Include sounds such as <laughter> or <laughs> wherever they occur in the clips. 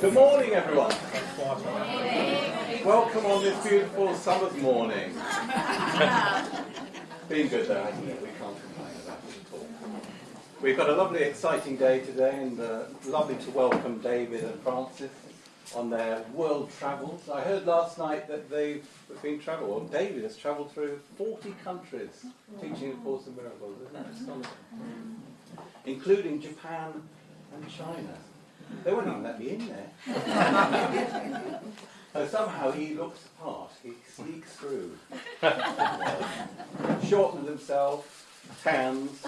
Good morning, everyone. Welcome on this beautiful summer's morning. <laughs> Been good though, hasn't it? We can't complain about it at all. We've got a lovely, exciting day today, and uh, lovely to welcome David and Frances on their world travels. I heard last night that they've been travel. Well, David has travelled through 40 countries teaching the Course in Miracles. Isn't that astonishing? Including Japan and China. They wouldn't even let me in there. <laughs> so somehow he looks part. He sneaks through. Shortens himself, tans,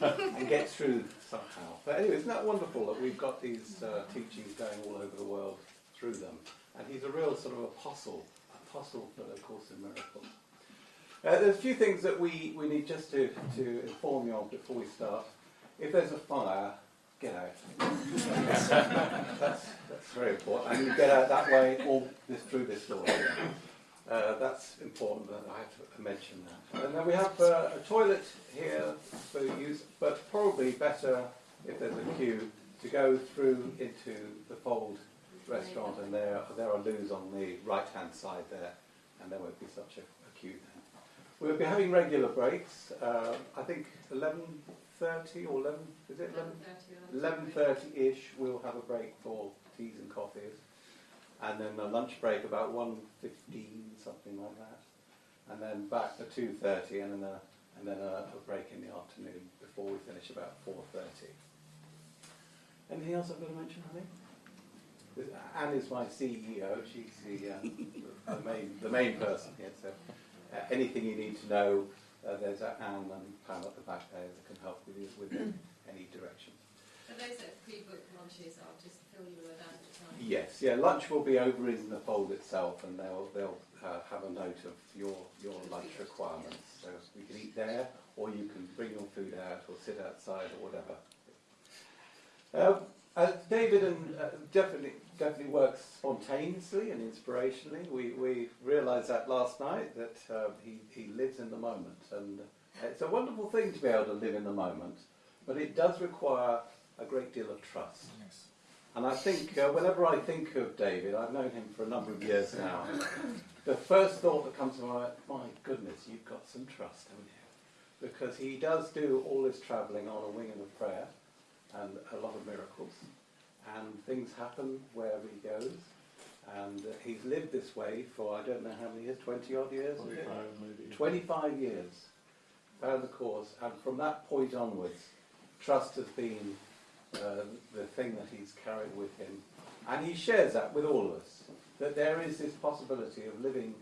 and gets through somehow. But anyway, isn't that wonderful that we've got these uh, teachings going all over the world through them? And he's a real sort of apostle, apostle for the Course in Miracles. Uh, there's a few things that we, we need just to, to inform you of before we start. If there's a fire, get out. that's, that's very important. And you get out that way all this, through this door. Uh, that's important that I have to mention that. And then we have uh, a toilet here for use, but probably better if there's a queue to go through into the Fold restaurant and there, there are loos on the right hand side there and there won't be such a, a queue then. We'll be having regular breaks, uh, I think 11 thirty or eleven? Is it eleven? Eleven thirty-ish. We'll have a break for teas and coffees, and then a lunch break about one fifteen, something like that, and then back to two thirty, and then a and then a, a break in the afternoon before we finish about four thirty. Anything else I've got to mention, honey? Anne is my CEO. She's the, uh, <laughs> the main the main person here. So uh, anything you need to know uh, there's Anne and Pam at the back there that can help with, you, with <clears throat> any direction. For those that pre-book lunches, I'll just fill you with that at the time. Yes, yeah, lunch will be over in the fold itself and they'll, they'll uh, have a note of your, your lunch requirements. So you can eat there or you can bring your food out or sit outside or whatever. Uh, uh, David and uh, definitely definitely works spontaneously and inspirationally. We we realised that last night that uh, he he lives in the moment, and it's a wonderful thing to be able to live in the moment. But it does require a great deal of trust. Yes. And I think uh, whenever I think of David, I've known him for a number of years now. the first thought that comes to my mind, my goodness, you've got some trust, haven't you? Because he does do all this travelling on a wing and a prayer and a lot of miracles. And things happen wherever he goes. And uh, he's lived this way for I don't know how many years, 20 odd years? 25 maybe. 25 years. Found the course. And from that point onwards, trust has been uh, the thing that he's carried with him. And he shares that with all of us. That there is this possibility of living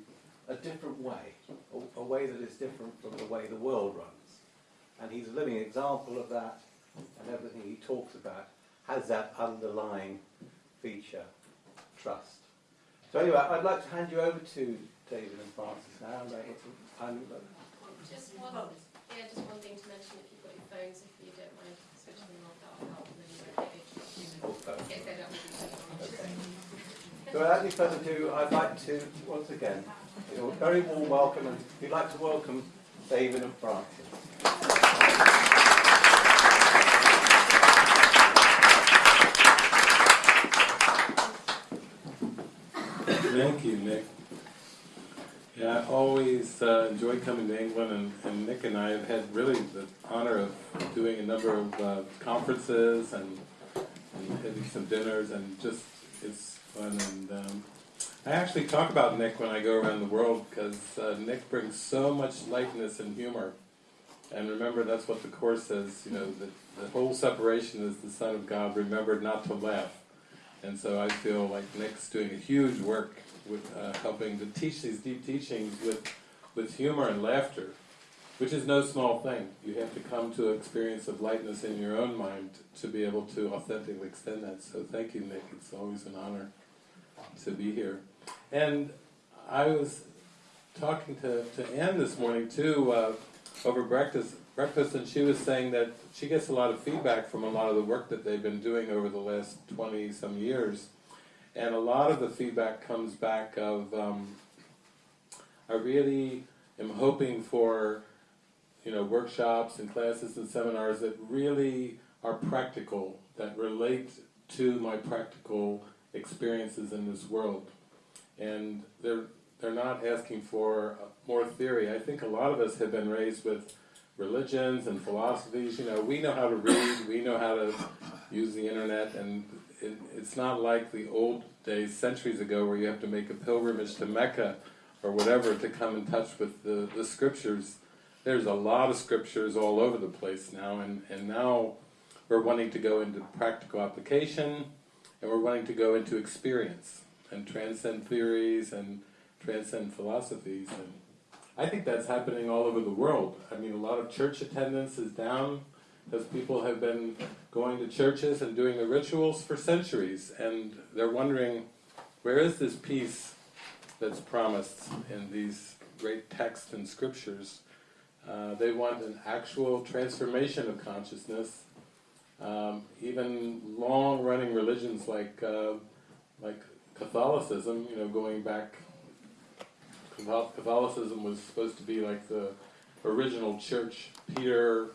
a different way, a, a way that is different from the way the world runs. And he's a living example of that and everything he talks about has that underlying feature, trust. So anyway, I'd like to hand you over to David and Frances now. I'm, just one, yeah, just one thing to mention if you've got your phones, if you don't mind switching them off, that'll help. And oh, then you won't get get So without any further ado, I'd like to, once again, a very warm welcome, and we'd like to welcome David and Frances. Thank you, Nick. Yeah, I always uh, enjoy coming to England, and, and, Nick and I have had really the honor of doing a number of uh, conferences and, and, having some dinners, and just it's fun. And um, I actually talk about Nick when I go around the world because uh, Nick brings so much lightness and humor. And remember, that's what the Course says, you know, that the whole separation is the Son of God remembered not to laugh. And so I feel like Nick's doing a huge work with uh, helping to teach these deep teachings with, with humor and laughter, which is no small thing. You have to come to an experience of lightness in your own mind to be able to authentically extend that. So thank you, Nick. It's always an honor to be here. And I was talking to, to Anne this morning, too, uh, over breakfast, breakfast, and she was saying that she gets a lot of feedback from a lot of the work that they've been doing over the last 20 some years. And a lot of the feedback comes back of, um, I really am hoping for, you know, workshops and classes and seminars that really are practical, that relate to my practical experiences in this world. And they're, they're not asking for more theory. I think a lot of us have been raised with religions and philosophies. You know, we know how to read, we know how to use the internet, and it, it's not like the old days, centuries ago, where you have to make a pilgrimage to Mecca or whatever to come in touch with the, the scriptures. There's a lot of scriptures all over the place now, and, and now we're wanting to go into practical application, and we're wanting to go into experience, and transcend theories, and transcend philosophies, and I think that's happening all over the world. I mean, a lot of church attendance is down, because people have been going to churches and doing the rituals for centuries, and they're wondering, where is this peace that's promised in these great texts and scriptures? Uh, they want an actual transformation of consciousness. Um, even long-running religions like uh, like Catholicism, you know, going back, Catholicism was supposed to be like the original church, Peter,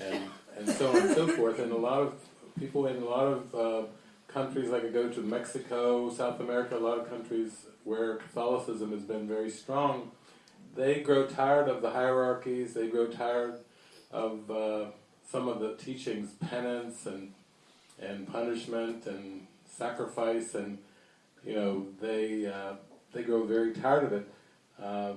and and so on and so forth. And a lot of people in a lot of uh, countries, like I go to Mexico, South America, a lot of countries where Catholicism has been very strong, they grow tired of the hierarchies, they grow tired of uh, some of the teachings, penance and and punishment and sacrifice, and you know they uh, they grow very tired of it. Uh,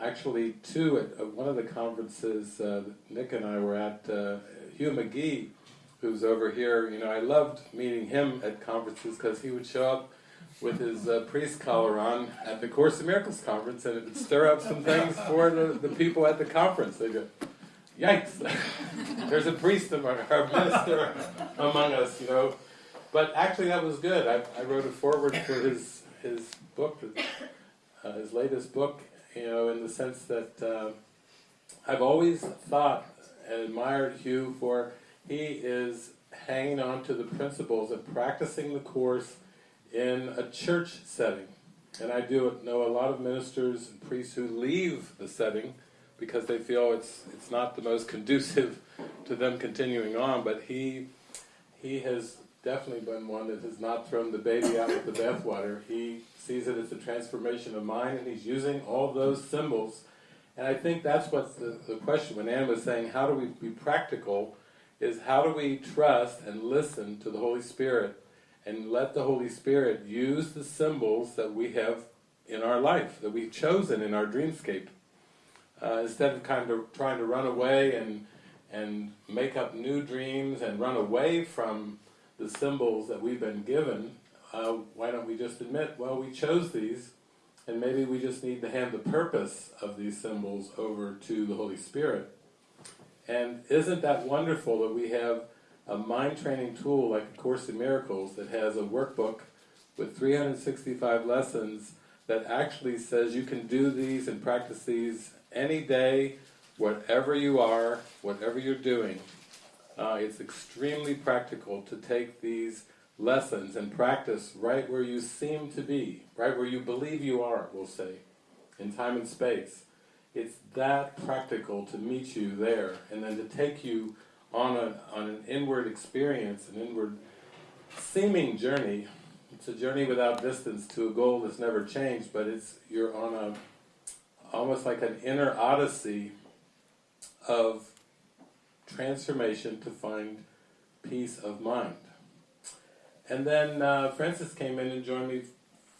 actually, too, at, at, one of the conferences uh, Nick and I were at, uh, Hugh McGee, who's over here, you know, I loved meeting him at conferences because he would show up with his uh, priest collar on at the Course in Miracles conference and it would stir up some things for the, the people at the conference. They'd go, yikes, <laughs> there's a priest among <laughs> our minister among us, you know. But actually that was good. I, I wrote a foreword for his, his book, uh, his latest book, you know, in the sense that uh, I've always thought and admired Hugh for he is hanging on to the principles and practicing the Course in a church setting. And I do know a lot of ministers and priests who leave the setting because they feel it's it's not the most conducive <laughs> to them continuing on, but he he has definitely been one that has not thrown the baby out with the bathwater. He sees it as a transformation of mind and he's using all those symbols. And I think that's what the, the question, when Anne was saying, how do we be practical, is how do we trust and listen to the Holy Spirit and let the Holy Spirit use the symbols that we have in our life, that we've chosen in our dreamscape. Uh, instead of kind of trying to run away and and make up new dreams and run away from the symbols that we've been given, uh, why don't we just admit, well, we chose these, and maybe we just need to hand the purpose of these symbols over to the Holy Spirit. And isn't that wonderful that we have a mind training tool like A Course in Miracles that has a workbook with 365 lessons that actually says you can do these and practice these any day, whatever you are, whatever you're doing. Uh, it's extremely practical to take these lessons and practice right where you seem to be, right where you believe you are, we'll say, in time and space. It's that practical to meet you there, and then to take you on, a, on an inward experience, an inward seeming journey. It's a journey without distance to a goal that's never changed, but it's you're on a almost like an inner odyssey of transformation to find peace of mind. And then uh, Frances came in and joined me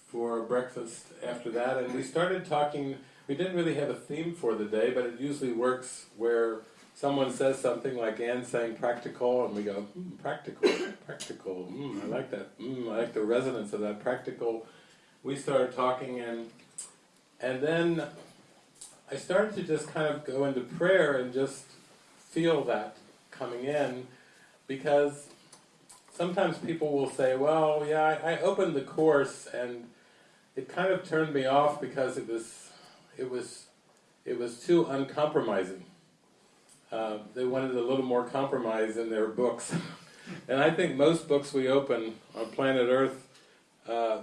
for breakfast after that, and we started talking, we didn't really have a theme for the day, but it usually works where someone says something like Anne saying practical, and we go, mm, practical, practical, mm, I like that, mm, I like the resonance of that, practical. We started talking, and and then I started to just kind of go into prayer and just feel that coming in, because sometimes people will say, well, yeah, I, I opened the Course, and it kind of turned me off because it was, it was, it was too uncompromising uh, they wanted a little more compromise in their books. <laughs> and I think most books we open on planet Earth uh,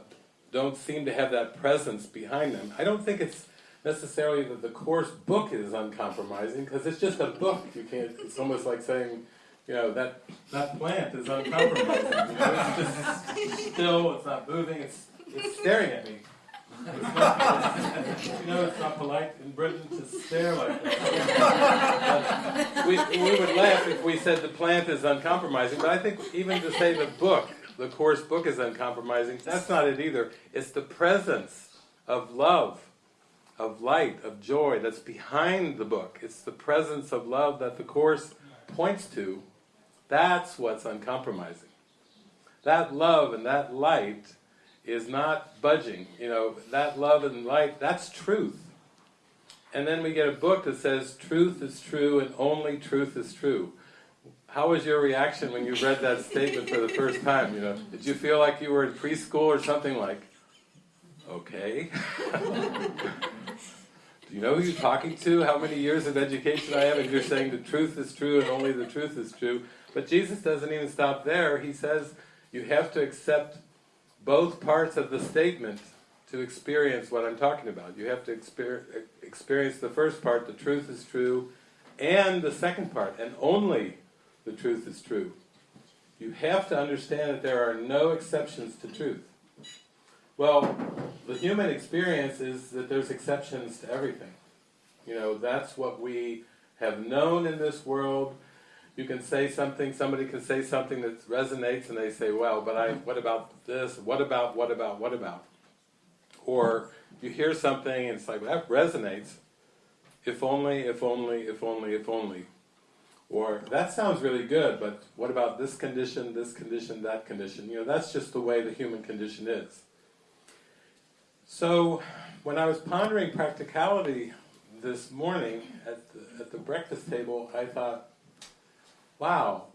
don't seem to have that presence behind them. I don't think it's necessarily that the course book is uncompromising, because it's just a book. You can't. It's almost like saying you know, that, that plant is uncompromising. You know, it's just still, it's not moving, it's, it's staring at me. <laughs> You know, it's not polite in Britain to stare like that. we, we would laugh if we said the plant is uncompromising, but I think even to say the book, the course book is uncompromising, that's not it either. It's the presence of love, of light, of joy that's behind the book. It's the presence of love that the course points to. That's what's uncompromising. That love and that light is not budging. You know, that love and light, that's truth. And then we get a book that says truth is true and only truth is true. How was your reaction when you read that statement for the first time? You know, did you feel like you were in preschool or something like, okay? <laughs> You know who you're talking to? How many years of education I have? And you're saying the truth is true and only the truth is true. But Jesus doesn't even stop there. He says you have to accept both parts of the statement to experience what I'm talking about. You have to exper experience the first part, the truth is true, and the second part, and only the truth is true. You have to understand that there are no exceptions to truth. Well, the human experience is that there's exceptions to everything. You know, that's what we have known in this world. You can say something, somebody can say something that resonates and they say, well, but I, what about this? What about, what about, what about? Or you hear something and it's like, well, that resonates. If only, if only, if only, if only. Or, that sounds really good, but what about this condition, this condition, that condition? You know, that's just the way the human condition is. So, when I was pondering practicality this morning at the, at the breakfast table, I thought, wow,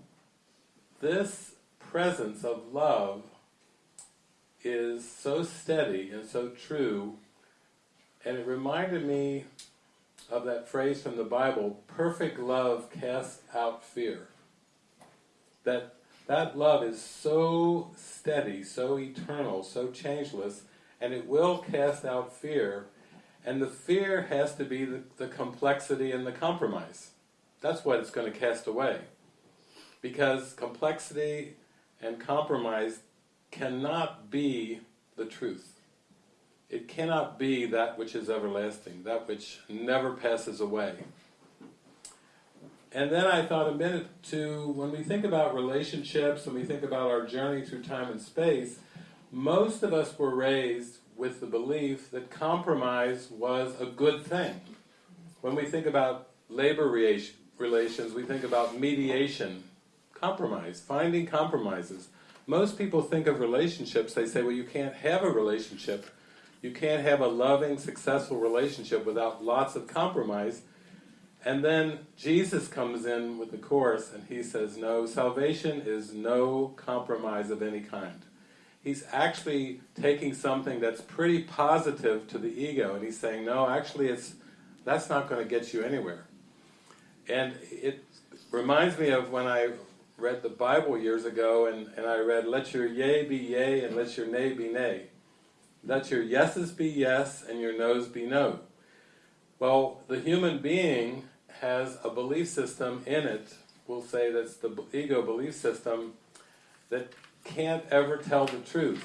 this presence of love is so steady and so true, and it reminded me of that phrase from the Bible, perfect love casts out fear. That that love is so steady, so eternal, so changeless, and it will cast out fear, and the fear has to be the, the complexity and the compromise. That's what it's going to cast away. Because complexity and compromise cannot be the truth. It cannot be that which is everlasting, that which never passes away. And then I thought a minute to, when we think about relationships, when we think about our journey through time and space, most of us were raised with the belief that compromise was a good thing. When we think about labor relations, we think about mediation, compromise, finding compromises. Most people think of relationships, they say, well, you can't have a relationship you can't have a loving, successful relationship without lots of compromise. And then Jesus comes in with the Course and he says, no, salvation is no compromise of any kind. He's actually taking something that's pretty positive to the ego and he's saying, no, actually it's that's not going to get you anywhere. And it reminds me of when I read the Bible years ago and, and I read, let your yea be yea and let your nay be nay. Let your yeses be yes and your noes be no. Well, the human being has a belief system in it, we'll say that's the ego belief system, that can't ever tell the truth.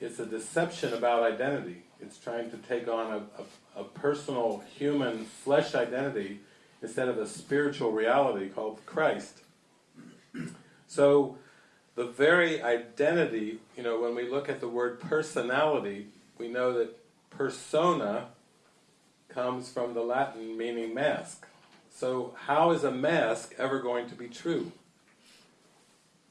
It's a deception about identity. It's trying to take on a, a, a personal, human, flesh identity instead of a spiritual reality called Christ. So, the very identity, you know, when we look at the word personality, we know that persona comes from the Latin meaning mask. So how is a mask ever going to be true?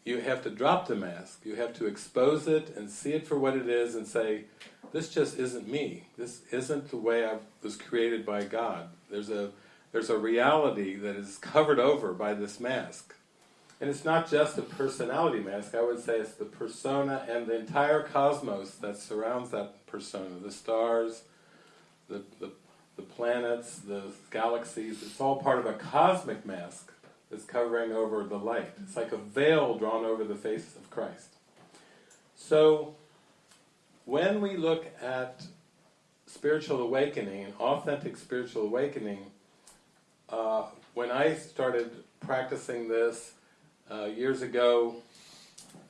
You have to drop the mask. You have to expose it and see it for what it is and say, this just isn't me. This isn't the way I was created by God. There's a, there's a reality that is covered over by this mask. And it's not just a personality mask, I would say it's the persona and the entire cosmos that surrounds that persona. The stars, the, the, the planets, the galaxies, it's all part of a cosmic mask that's covering over the light. It's like a veil drawn over the face of Christ. So, when we look at spiritual awakening, authentic spiritual awakening, uh, when I started practicing this, uh, years ago,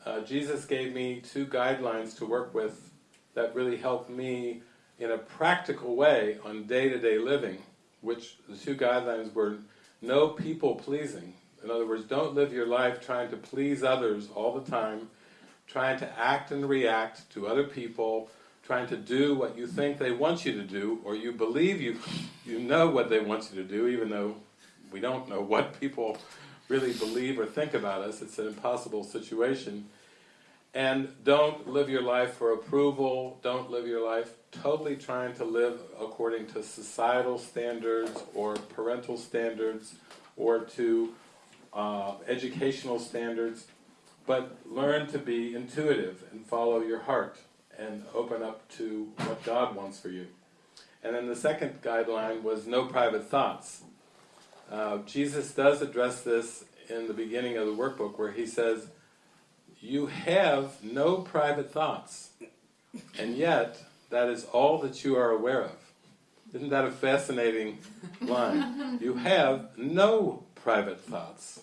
uh, Jesus gave me two guidelines to work with that really helped me in a practical way on day-to-day living, which the two guidelines were no people pleasing. In other words, don't live your life trying to please others all the time, trying to act and react to other people, trying to do what you think they want you to do, or you believe you, you know what they want you to do, even though we don't know what people really believe or think about us. It's an impossible situation. And don't live your life for approval, don't live your life totally trying to live according to societal standards or parental standards or to uh, educational standards, but learn to be intuitive and follow your heart and open up to what God wants for you. And then the second guideline was no private thoughts. Uh, Jesus does address this in the beginning of the workbook where he says, you have no private thoughts, and yet that is all that you are aware of. Isn't that a fascinating line? <laughs> You have no private thoughts.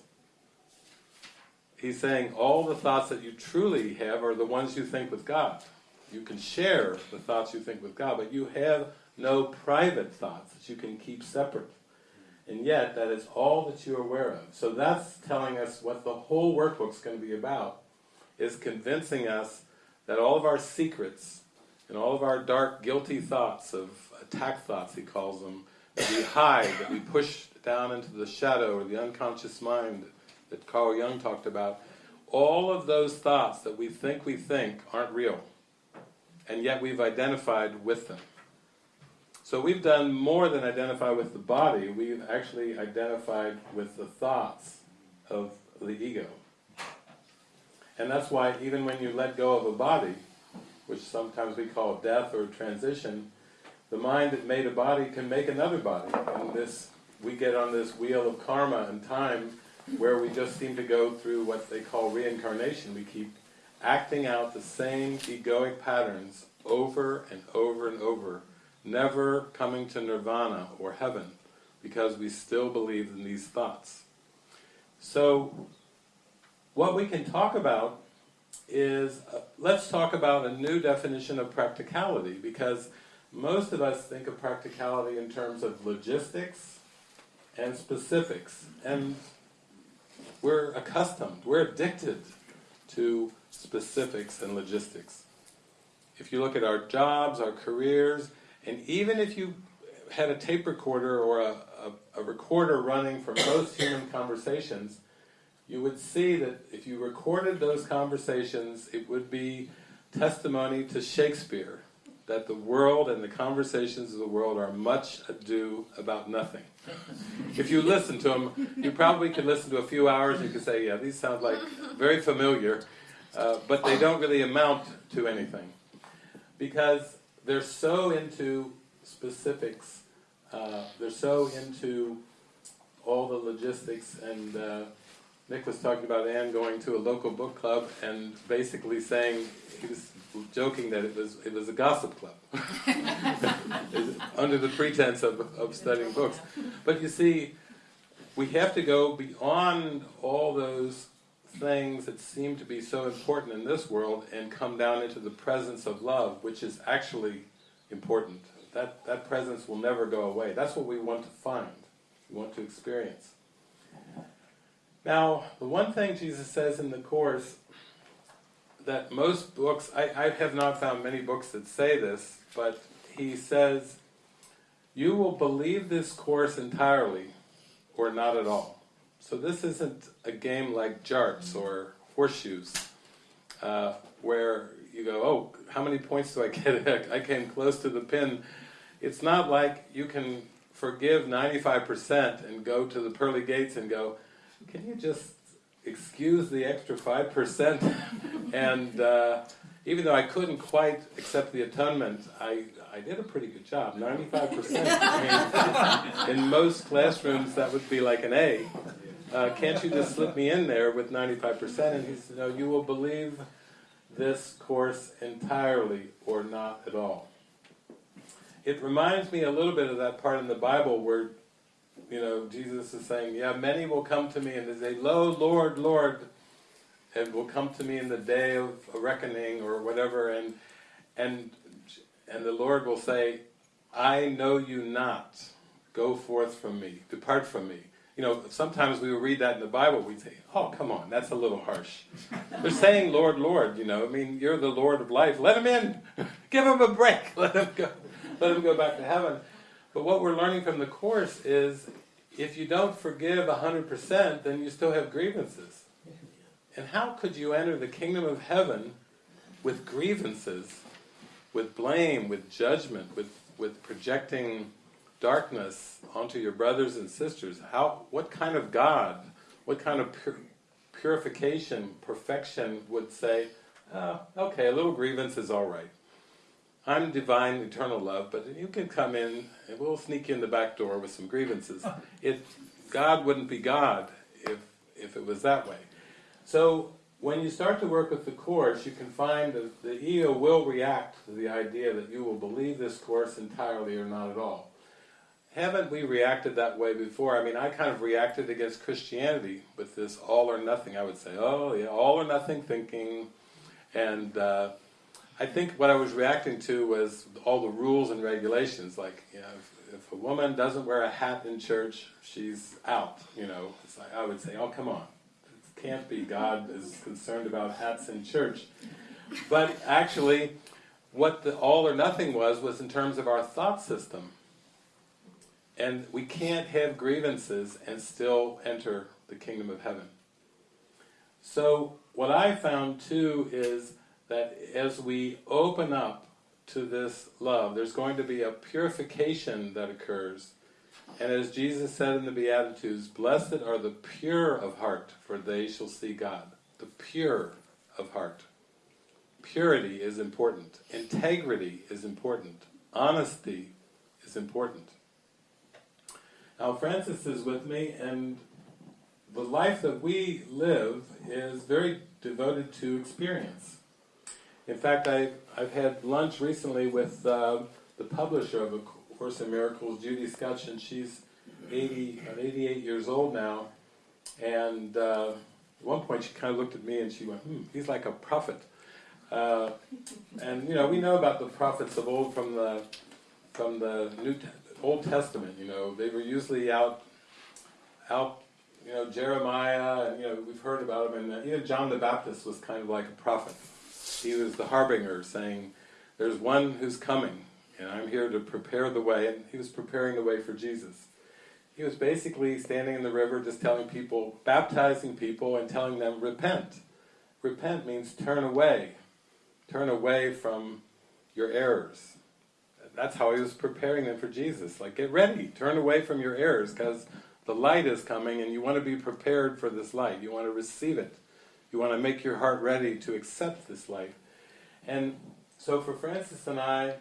He's saying all the thoughts that you truly have are the ones you think with God. You can share the thoughts you think with God, but you have no private thoughts that you can keep separate. And yet, that is all that you're aware of. So that's telling us what the whole workbook's going to be about, is convincing us that all of our secrets and all of our dark, guilty thoughts of attack thoughts, he calls them, that we hide, that we push down into the shadow or the unconscious mind that Carl Jung talked about, all of those thoughts that we think we think aren't real. And yet we've identified with them. So we've done more than identify with the body, we've actually identified with the thoughts of the ego. And that's why even when you let go of a body, which sometimes we call death or transition, the mind that made a body can make another body. And this, we get on this wheel of karma and time where we just seem to go through what they call reincarnation. We keep acting out the same egoic patterns over and over and over, never coming to nirvana or heaven, because we still believe in these thoughts. So, what we can talk about is, uh, let's talk about a new definition of practicality, because most of us think of practicality in terms of logistics and specifics, and we're accustomed, we're addicted to specifics and logistics. If you look at our jobs, our careers, and even if you had a tape recorder or a, a, a recorder running for most human conversations, you would see that if you recorded those conversations, it would be testimony to Shakespeare, that the world and the conversations of the world are much ado about nothing. if you listen to them, you probably could listen to a few hours and you could say, yeah, these sound like very familiar, uh, but they don't really amount to anything. Because they're so into specifics, uh, they're so into all the logistics and uh, Nick was talking about Anne going to a local book club and basically saying, he was joking that it was it was a gossip club, <laughs> under the pretense of, of studying books. But you see, we have to go beyond all those things that seem to be so important in this world and come down into the presence of love, which is actually important. That, that presence will never go away. That's what we want to find, we want to experience. Now, the one thing Jesus says in the Course that most books, I, I have not found many books that say this, but he says, you will believe this Course entirely, or not at all. So this isn't a game like jarts or horseshoes, uh, where you go, oh, how many points do I get? <laughs> I came close to the pin. It's not like you can forgive 95% and go to the pearly gates and go, can you just excuse the extra 5%? <laughs> and uh, even though I couldn't quite accept the atonement, I, I did a pretty good job, 95%. I mean, in most classrooms that would be like an A. Uh, can't you just slip me in there with 95%? And he said, no, you will believe this course entirely or not at all. It reminds me a little bit of that part in the Bible where you know, Jesus is saying, yeah, many will come to me and they say, Lo, Lord, Lord, and will come to me in the day of reckoning or whatever, and and and the Lord will say, "I know you not. Go forth from me. Depart from me." You know, sometimes we read that in the Bible. We say, "Oh, come on, that's a little harsh." They're saying, "Lord, Lord." You know, I mean, you're the Lord of life. Let him in. <laughs> Give him a break. <laughs> Let him go. Let him go back to heaven. But what we're learning from the course is, if you don't forgive hundred percent, then you still have grievances. And how could you enter the kingdom of heaven with grievances, with blame, with judgment, with, with projecting darkness onto your brothers and sisters? How, what kind of God, what kind of pur- purification, perfection would say, oh, okay, a little grievance is all right. I'm divine, eternal love, but you can come in and we'll sneak you in the back door with some grievances. <laughs> It, God wouldn't be God if, if it was that way. So when you start to work with the Course, you can find that the ego will react to the idea that you will believe this Course entirely or not at all. Haven't we reacted that way before? I mean, I kind of reacted against Christianity with this all or nothing. I would say, oh, yeah, all or nothing thinking. And uh, I think what I was reacting to was all the rules and regulations. Like, you know, if, if a woman doesn't wear a hat in church, she's out. You know, like, I would say, oh, come on it can't be God is concerned about hats in church. But actually, what the all or nothing was, was in terms of our thought system. And we can't have grievances and still enter the kingdom of heaven. So, what I found too is that as we open up to this love, there's going to be a purification that occurs and as Jesus said in the Beatitudes, Blessed are the pure of heart, for they shall see God. The pure of heart. Purity is important. Integrity is important. Honesty is important. Now Frances is with me, and the life that we live is very devoted to experience. In fact, I, I've had lunch recently with uh, the publisher of a Course in Miracles, Judy Skutch, and she's 80, 88 years old now. And uh, at one point she kind of looked at me and she went, hmm, he's like a prophet. Uh, and you know, we know about the prophets of old from the from the New Old Testament. You know, they were usually out out. You know, Jeremiah, and you know, we've heard about him. And uh, even John the Baptist was kind of like a prophet. He was the harbinger, saying, "There's one who's coming, and I'm here to prepare the way, and he was preparing the way for Jesus. He was basically standing in the river just telling people, baptizing people and telling them, repent. Repent means turn away. Turn away from your errors. That's how he was preparing them for Jesus. Like, get ready, turn away from your errors, because the light is coming and you want to be prepared for this light. You want to receive it. You want to make your heart ready to accept this life. And so for Frances and I,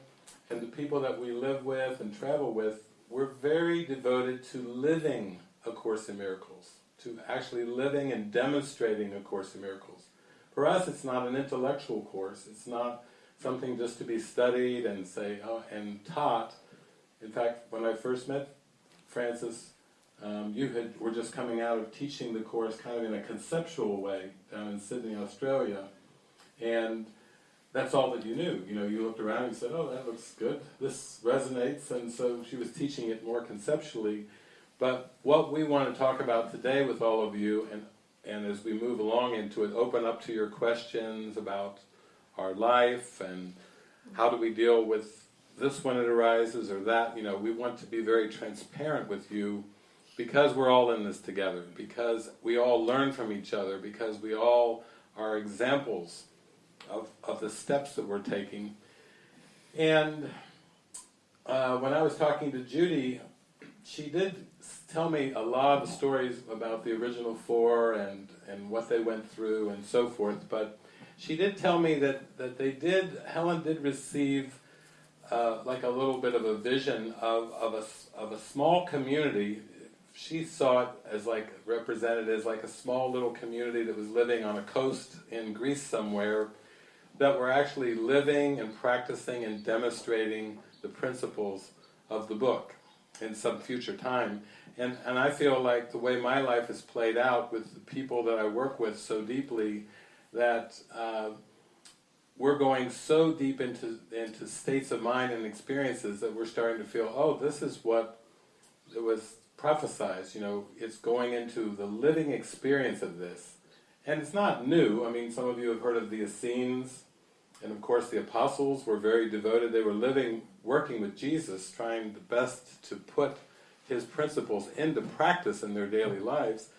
and the people that we live with and travel with, we're very devoted to living A Course in Miracles, to actually living and demonstrating A Course in Miracles. For us, it's not an intellectual course. It's not something just to be studied and say oh, and taught. In fact, when I first met Frances, um, you had were just coming out of teaching the course kind of in a conceptual way down in Sydney, Australia, and that's all that you knew. You know, you looked around and said, oh, that looks good, this resonates, and so she was teaching it more conceptually. But what we want to talk about today with all of you, and, and as we move along into it, open up to your questions about our life and how do we deal with this when it arises or that, you know, we want to be very transparent with you because we're all in this together, because we all learn from each other, because we all are examples of, of the steps that we're taking. And uh, when I was talking to Judy, she did tell me a lot of stories about the original four and, and what they went through and so forth, but she did tell me that, that they did, Helen did receive uh, like a little bit of a vision of, of, a, of a small community. She saw it as like represented as like a small little community that was living on a coast in Greece somewhere that we're actually living and practicing and demonstrating the principles of the book in some future time. And, and I feel like the way my life is played out with the people that I work with so deeply that uh, we're going so deep into into states of mind and experiences that we're starting to feel, oh, this is what it was prophesied. You know, it's going into the living experience of this, and it's not new. I mean, some of you have heard of the Essenes, and of course the apostles were very devoted. They were living, working with Jesus, trying the best to put his principles into practice in their daily lives.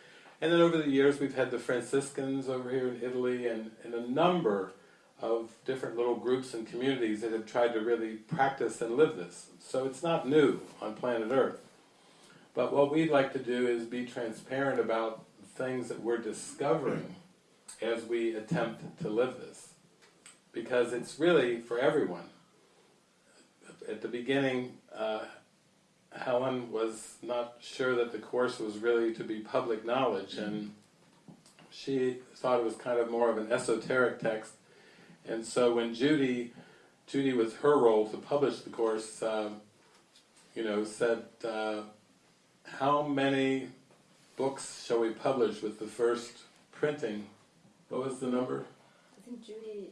And then over the years we've had the Franciscans over here in Italy and, and a number of different little groups and communities that have tried to really practice and live this. So it's not new on planet Earth. But what we'd like to do is be transparent about things that we're discovering as we attempt to live this. Because it's really for everyone. At the beginning, uh, Helen was not sure that the course was really to be public knowledge, and she thought it was kind of more of an esoteric text. And so when Judy, Judy was her role to publish the course, um, you know, said, uh, how many books shall we publish with the first printing? What was the number? I think Judy.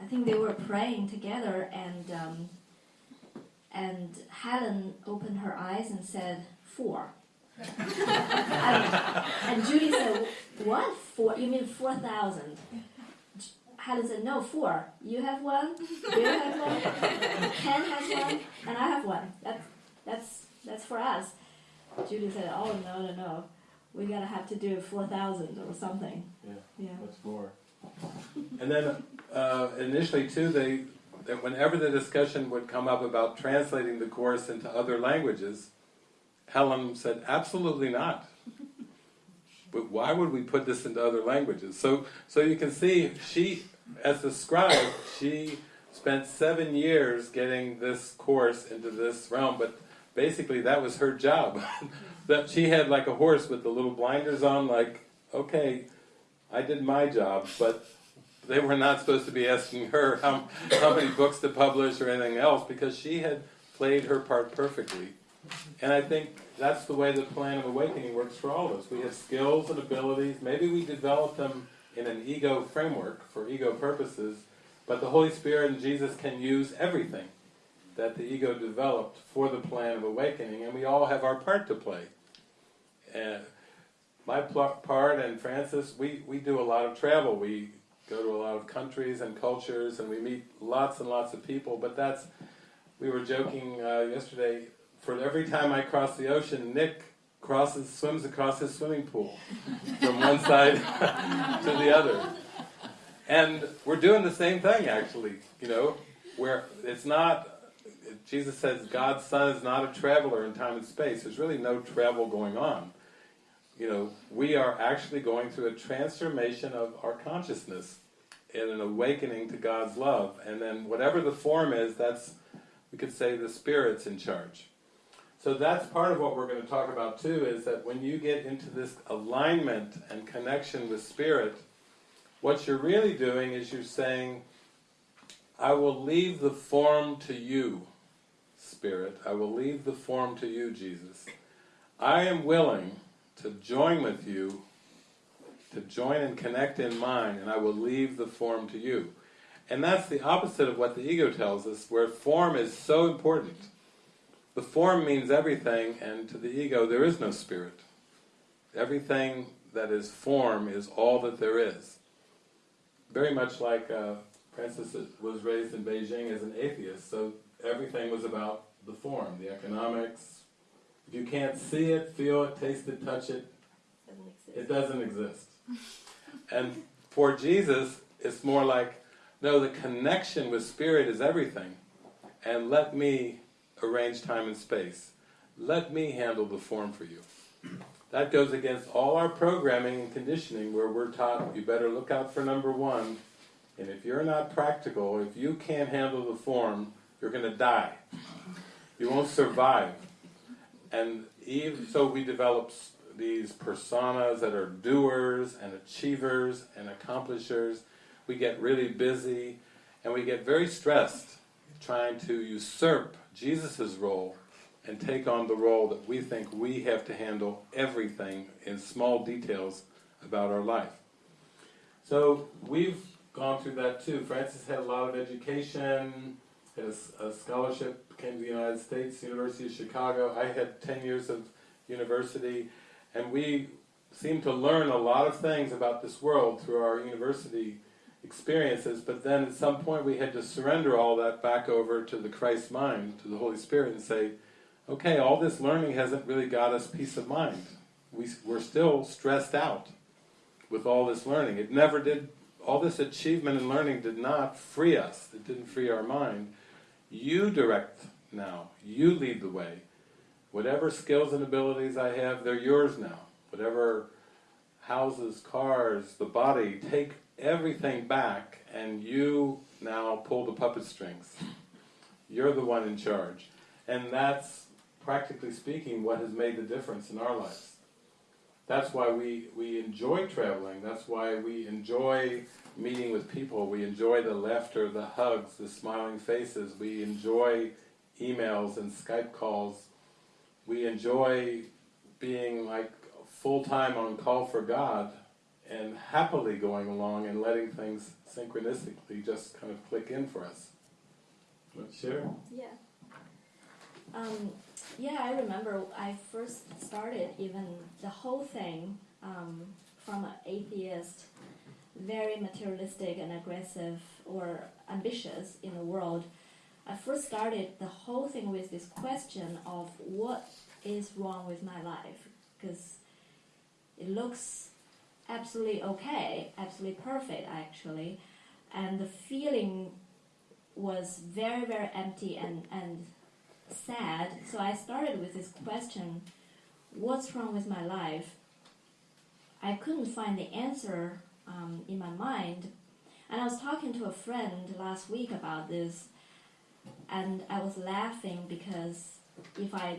I think they were praying together, and um, and Helen opened her eyes and said four. and, and Judy said, "What four? You mean four thousand? Helen said, "No, four. You have one. you have one. Ken has one, and I have one. That's that's that's for us." Judy said, "Oh no, no, no. We gotta have to do four thousand or something." Yeah. Yeah. Much more. and then uh, initially too, they that whenever the discussion would come up about translating the course into other languages, Helen said, absolutely not. But why would we put this into other languages? So, so you can see, she, as the scribe, she spent seven years getting this course into this realm, but basically that was her job. <laughs> that she had like a horse with the little blinders on, like, okay, I did my job, but they were not supposed to be asking her how, how many books to publish or anything else because she had played her part perfectly. And I think that's the way the plan of awakening works for all of us. We have skills and abilities. Maybe we develop them in an ego framework for ego purposes, but the Holy Spirit and Jesus can use everything that the ego developed for the plan of awakening, and we all have our part to play. And my part and Frances, we, we do a lot of travel. We go to a lot of countries and cultures, and we meet lots and lots of people. But that's, we were joking uh, yesterday, for every time I cross the ocean, Nick crosses, swims across his swimming pool <laughs> from one side <laughs> to the other. And we're doing the same thing, actually, you know, where it's not, Jesus says God's Son is not a traveler in time and space. There's really no travel going on you know, we are actually going through a transformation of our consciousness and an awakening to God's love. And then whatever the form is, that's, we could say the Spirit's in charge. So that's part of what we're going to talk about too, is that when you get into this alignment and connection with Spirit, what you're really doing is you're saying, I will leave the form to you, Spirit. I will leave the form to you, Jesus. I am willing to join with you, to join and connect in mind, and I will leave the form to you. And that's the opposite of what the ego tells us, where form is so important. The form means everything, and to the ego there is no spirit. Everything that is form is all that there is. Very much like uh, Frances was raised in Beijing as an atheist, so everything was about the form, the economics, if you can't see it, feel it, taste it, touch it, it doesn't exist. and for Jesus, it's more like, no, the connection with Spirit is everything. And let me arrange time and space. Let me handle the form for you. That goes against all our programming and conditioning where we're taught you better look out for number one, and if you're not practical, if you can't handle the form, you're going to die. You won't survive. And even, so we develop these personas that are doers and achievers and accomplishers. We get really busy and we get very stressed trying to usurp Jesus' role and take on the role that we think we have to handle everything in small details about our life. So we've gone through that too. Frances had a lot of education, had a, s- a scholarship, came to the United States, University of Chicago. I had 10 years of university, and we seemed to learn a lot of things about this world through our university experiences, but then at some point we had to surrender all that back over to the Christ mind, to the Holy Spirit, and say, okay, all this learning hasn't really got us peace of mind. We, we're still stressed out with all this learning. It never did, all this achievement and learning did not free us. It didn't free our mind. You direct now. You lead the way. Whatever skills and abilities I have, they're yours now. Whatever houses, cars, the body, take everything back and you now pull the puppet strings. You're the one in charge. And that's, practically speaking, what has made the difference in our lives. That's why we, we enjoy traveling. That's why we enjoy meeting with people. We enjoy the laughter, the hugs, the smiling faces. We enjoy emails and Skype calls. We enjoy being like full time on call for God and happily going along and letting things synchronistically just kind of click in for us. Want to share? Yeah. Um, yeah, I remember I first started even the whole thing um, from an atheist, very materialistic and aggressive or ambitious in the world. I first started the whole thing with this question of what is wrong with my life because it looks absolutely okay, absolutely perfect actually, and the feeling was very very empty and and sad. So I started with this question: What's wrong with my life? I couldn't find the answer um, in my mind, and I was talking to a friend last week about this, and I was laughing because if I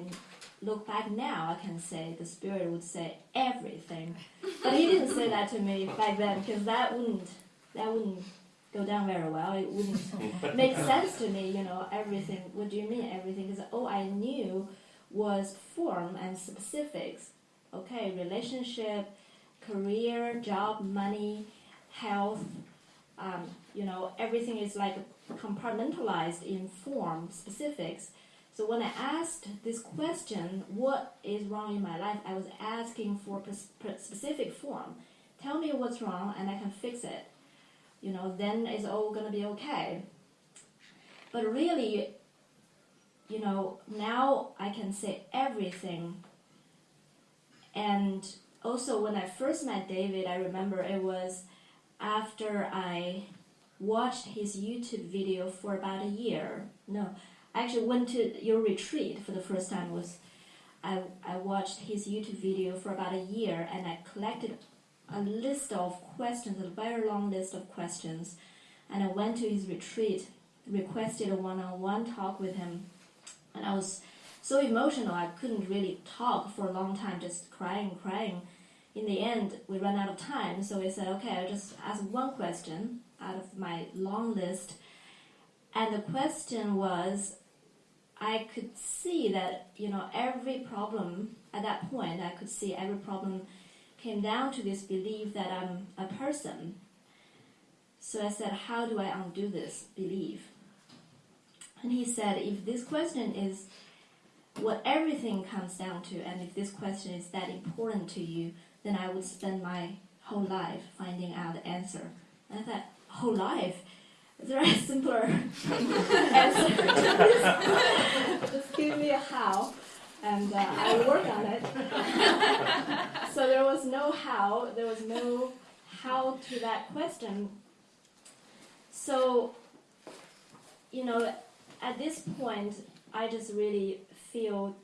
look back now, I can say the spirit would say everything, but he didn't say that to me back then because that wouldn't that wouldn't go down very well. It wouldn't make <laughs> sense to me, you know, everything. What do you mean everything? Because all I knew was form and specifics. Okay, relationship, career, job, money, health. Um, you know, everything is like compartmentalized in form, specifics. So when I asked this question, what is wrong in my life, I was asking for specific form. Tell me what's wrong and I can fix it. You know, then it's all gonna be okay. But really, you know, now I can say everything. And also, when I first met David, I remember it was after I watched his YouTube video for about a year. No, I actually went to your retreat for the first time. Was I, I watched his YouTube video for about a year and I collected a list of questions, a very long list of questions, and I went to his retreat, requested a one-on-one talk with him, and I was so emotional I couldn't really talk for a long time, just crying, crying. In the end, we ran out of time, so we said, okay, I'll just ask one question out of my long list, and the question was, I could see that you know every problem at that point, I could see every problem came down to this belief that I'm a person. So I said, How do I undo this belief? And he said, If this question is what everything comes down to, and if this question is that important to you, then I would spend my whole life finding out the answer. And I thought, Whole life? There a <laughs> simpler answer? <laughs> Just give me a how and uh, I work on it. <laughs> so there was no how, there was no how to that question. So, you know, at this point, I just really feel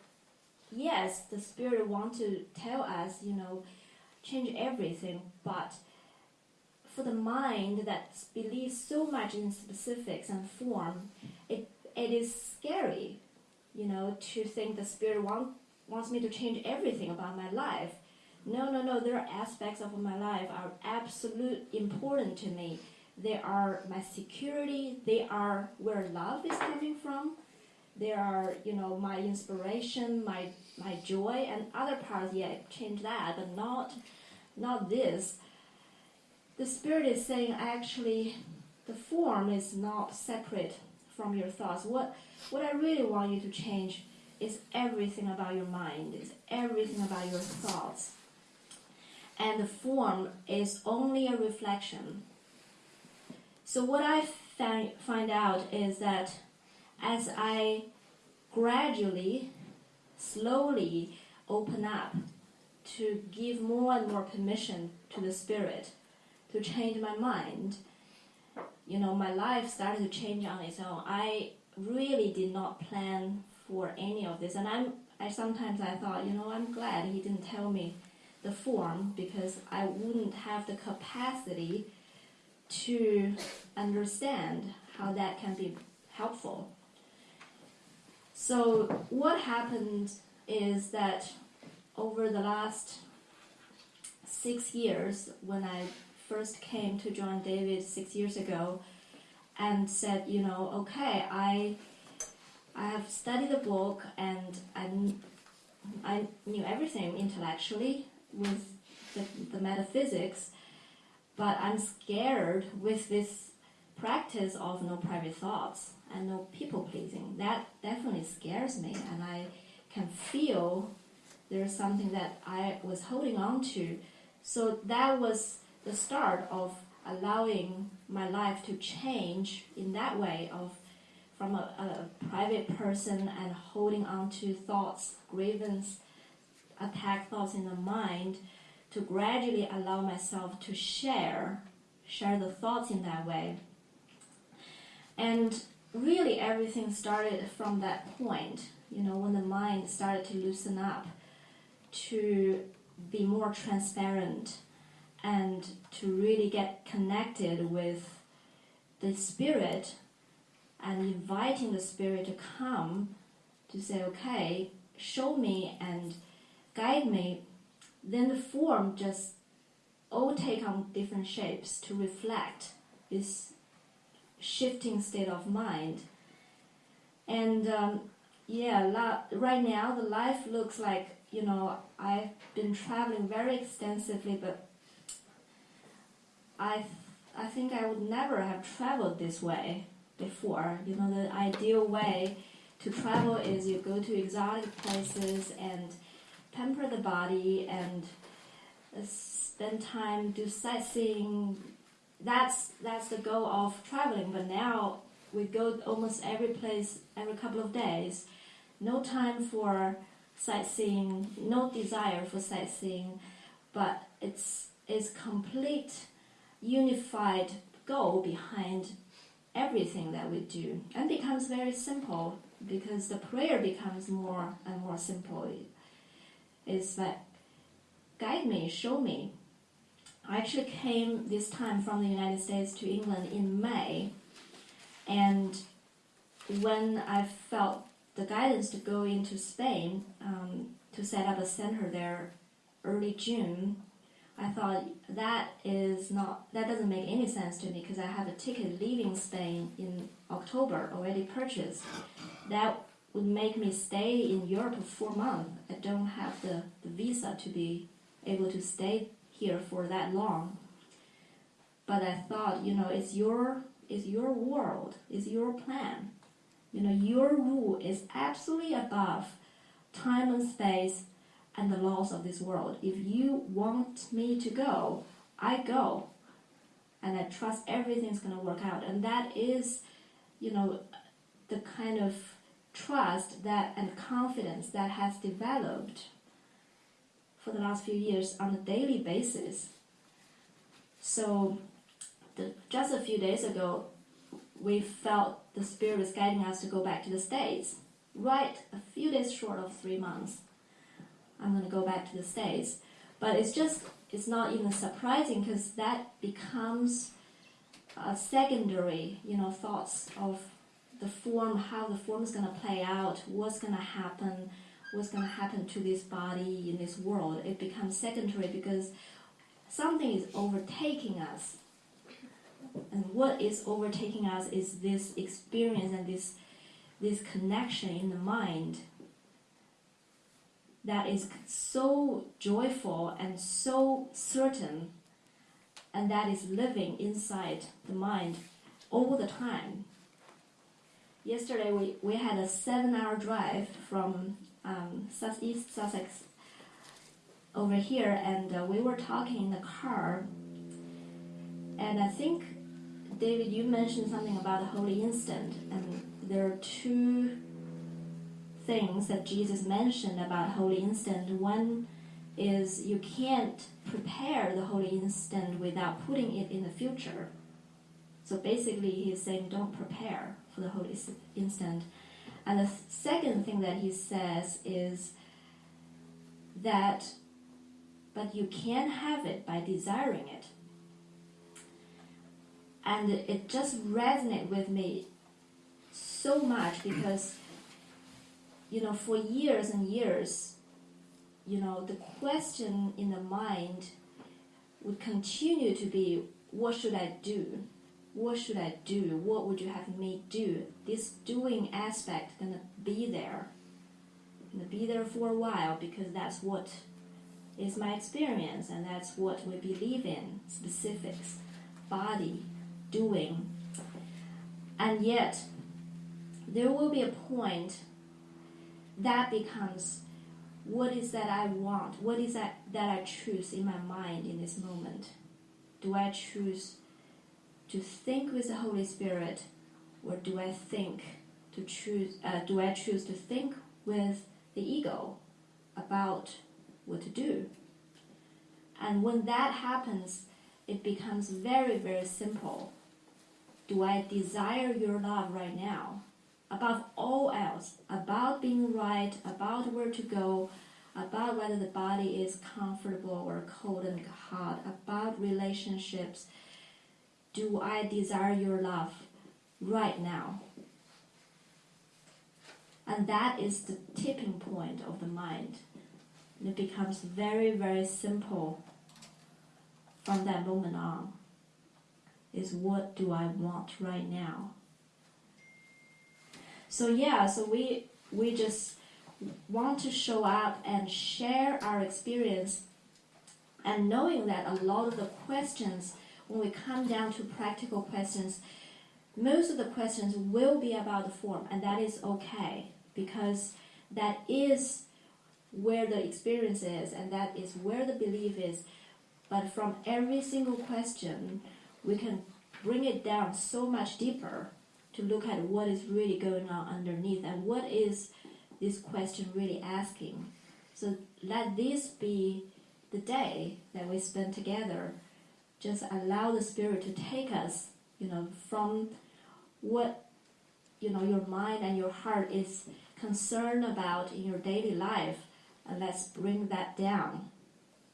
yes, the Spirit wants to tell us, you know, change everything, but for the mind that believes so much in specifics and form, it, it is scary you know, to think the Spirit want, wants me to change everything about my life. No, no, no, there are aspects of my life are absolute important to me. They are my security, they are where love is coming from. They are, you know, my inspiration, my my joy and other parts, yeah, change that, but not not this. the spirit is saying actually the form is not separate from your thoughts. What what I really want you to change is everything about your mind, is everything about your thoughts. And the form is only a reflection. So what I find, find out is that as I gradually, slowly open up to give more and more permission to the spirit to change my mind, you know, my life started to change on its own. I really did not plan for any of this, and I'm. I sometimes I thought, you know, I'm glad he didn't tell me the form because I wouldn't have the capacity to understand how that can be helpful. So what happened is that over the last six years, when I first came to join David six years ago, and said, you know, okay, I I have studied the book and I, I knew everything intellectually with the, the metaphysics, but I'm scared with this practice of no private thoughts and no people pleasing. That definitely scares me, and I can feel there's something that I was holding on to. So that was the start of allowing my life to change in that way of from a, a private person and holding on to thoughts, grievance, attack thoughts in the mind, to gradually allow myself to share, share the thoughts in that way. And really everything started from that point, you know, when the mind started to loosen up, to be more transparent and to really get connected with the spirit and inviting the spirit to come to say, okay, show me and guide me, then the form just all take on different shapes to reflect this shifting state of mind. And um, yeah, right now the life looks like, you know, I've been traveling very extensively, but I, I think I would never have traveled this way before. You know, the ideal way to travel is you go to exotic places and pamper the body and uh, spend time do sightseeing. That's that's the goal of traveling. But now we go almost every place every couple of days. No time for sightseeing. No desire for sightseeing, but it's it's complete unified goal behind everything that we do and becomes very simple because the prayer becomes more and more simple it's like guide me show me i actually came this time from the united states to england in may and when i felt the guidance to go into spain um, to set up a center there early june I thought that is not that doesn't make any sense to me because I have a ticket leaving Spain in October already purchased. That would make me stay in Europe for four months. I don't have the, the visa to be able to stay here for that long. But I thought, you know, it's your it's your world, it's your plan. You know, your rule is absolutely above time and space and the laws of this world. If you want me to go, I go. And I trust everything's going to work out. And that is, you know, the kind of trust that and confidence that has developed for the last few years on a daily basis. So, the, just a few days ago, we felt the Spirit was guiding us to go back to the States, right a few days short of three months. I'm going to go back to the States. But it's just, it's not even surprising because that becomes a secondary, you know, thoughts of the form, how the form is going to play out, what's going to happen, what's going to happen to this body in this world. It becomes secondary because something is overtaking us. And what is overtaking us is this experience and this this connection in the mind that is so joyful and so certain and that is living inside the mind all the time. Yesterday we, we had a seven hour drive from um, southeast Sussex over here, and uh, we were talking in the car. And I think, David, you mentioned something about the holy instant, and there are two things that Jesus mentioned about holy instant. One is you can't prepare the holy instant without putting it in the future. So basically, he's saying don't prepare for the holy instant. And the second thing that he says is that, but you can have it by desiring it. And it just resonated with me so much because, you know, for years and years, you know, the question in the mind would continue to be, what should I do? What should I do? What would you have me do? This doing aspect gonna be there. Gonna be there for a while because that's what is my experience and that's what we believe in. Specifics, body, doing. And yet there will be a point that becomes what is that I want? What is that that I choose in my mind in this moment? Do I choose to think with the Holy Spirit, or do I think to choose? Uh, do I choose to think with the ego about what to do? And when that happens, it becomes very very simple. Do I desire your love right now? above all else, about being right, about where to go, about whether the body is comfortable or cold and hot, about relationships. Do I desire your love right now? And that is the tipping point of the mind. And it becomes very, very simple from that moment on. Is what do I want right now? So yeah, so we we just want to show up and share our experience and knowing that a lot of the questions when we come down to practical questions most of the questions will be about the form and that is okay because that is where the experience is and that is where the belief is but from every single question we can bring it down so much deeper to look at what is really going on underneath and what is this question really asking. So let this be the day that we spend together. Just allow the Spirit to take us, you know, from what you know your mind and your heart is concerned about in your daily life, and let's bring that down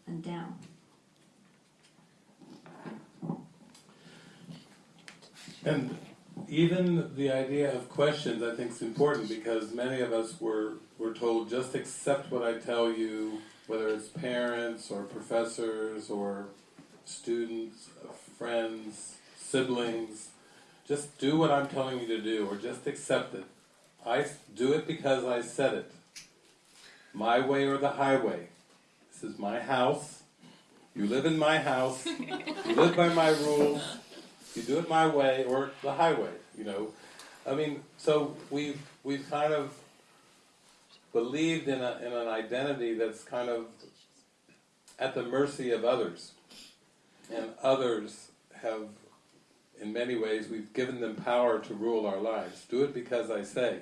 and down. And even the idea of questions I think is important because many of us were, were told just accept what I tell you, whether it's parents or professors or students, uh, friends, siblings, just do what I'm telling you to do or just accept it. I do it because I said it. My way or the highway. This is my house. You live in my house. <laughs> You live by my rules. You do it my way or the highway, you know. I mean, so we've, we've kind of believed in, a, in an identity that's kind of at the mercy of others. And others have, in many ways, we've given them power to rule our lives. Do it because I say.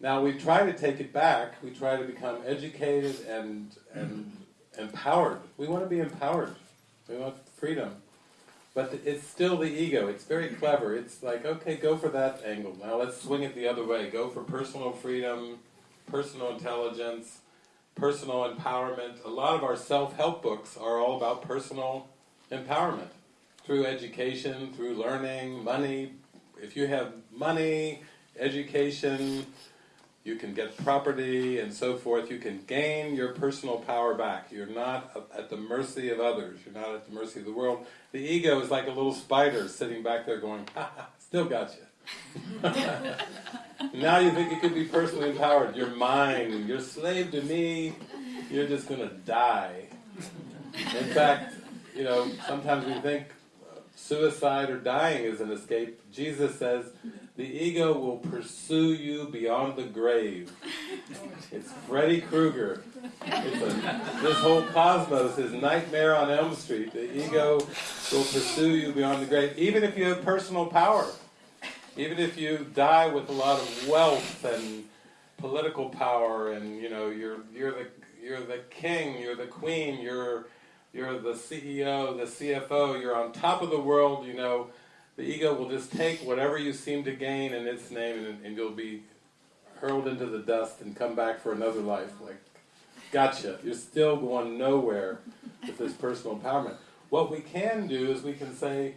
Now we try to take it back. We try to become educated and and empowered. We want to be empowered. We want freedom. But it's still the ego. It's very clever. It's like, okay, go for that angle. Now let's swing it the other way. Go for personal freedom, personal intelligence, personal empowerment. A lot of our self-help books are all about personal empowerment. Through education, through learning, money. If you have money, education, you can get property and so forth, you can gain your personal power back. You're not at the mercy of others, you're not at the mercy of the world. The ego is like a little spider sitting back there going, ha ha, still got you. <laughs> now you think you can be personally empowered. You're mine, you're slave to me, you're just going to die. In fact, you know, sometimes we think suicide or dying is an escape. Jesus says, the ego will pursue you beyond the grave. It's Freddy Krueger. It's a, this whole cosmos is Nightmare on Elm Street. The ego will pursue you beyond the grave, even if you have personal power. Even if you die with a lot of wealth and political power, and you know you're you're the you're the king, you're the queen, you're you're the CEO, the CFO, you're on top of the world. You know, the ego will just take whatever you seem to gain in its name, and, and you'll be hurled into the dust and come back for another life. Like, gotcha. You're still going nowhere with this personal empowerment. What we can do is we can say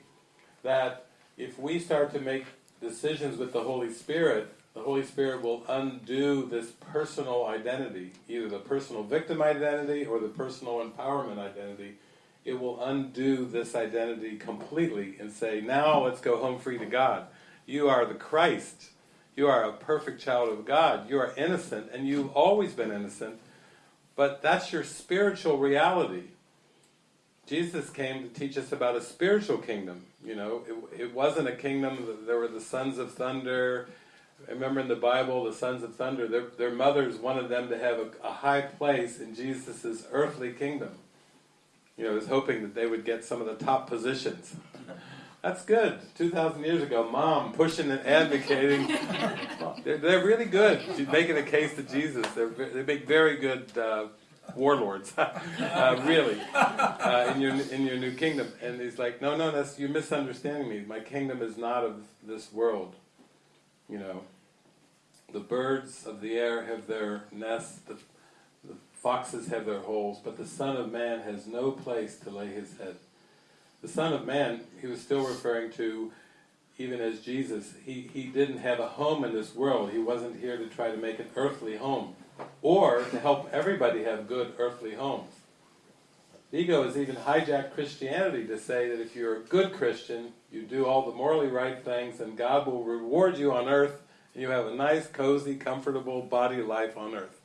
that if we start to make decisions with the Holy Spirit, the Holy Spirit will undo this personal identity, either the personal victim identity or the personal empowerment identity. It will undo this identity completely and say, now let's go home free to God. You are the Christ. You are a perfect child of God. You are innocent, and you've always been innocent, but that's your spiritual reality. Jesus came to teach us about a spiritual kingdom. You know, it, it wasn't a kingdom, there were the sons of thunder. I remember in the Bible, the sons of thunder, their, their mothers wanted them to have a, a high place in Jesus' earthly kingdom. You know, was hoping that they would get some of the top positions. That's good. 2,000 years ago, mom pushing and advocating. <laughs> they're, they're really good. She's making a case to Jesus. They're, they make very good uh, warlords, <laughs> uh, really, uh, in your in your new kingdom. And he's like, no, no, that's you're misunderstanding me. My kingdom is not of this world. You know, the birds of the air have their nests, the, the foxes have their holes, but the Son of Man has no place to lay his head. The Son of Man, he was still referring to, even as Jesus, he, he didn't have a home in this world. He wasn't here to try to make an earthly home or to help everybody have good earthly homes. The ego has even hijacked Christianity to say that if you're a good Christian, you do all the morally right things, and God will reward you on earth, and you have a nice, cozy, comfortable body life on earth.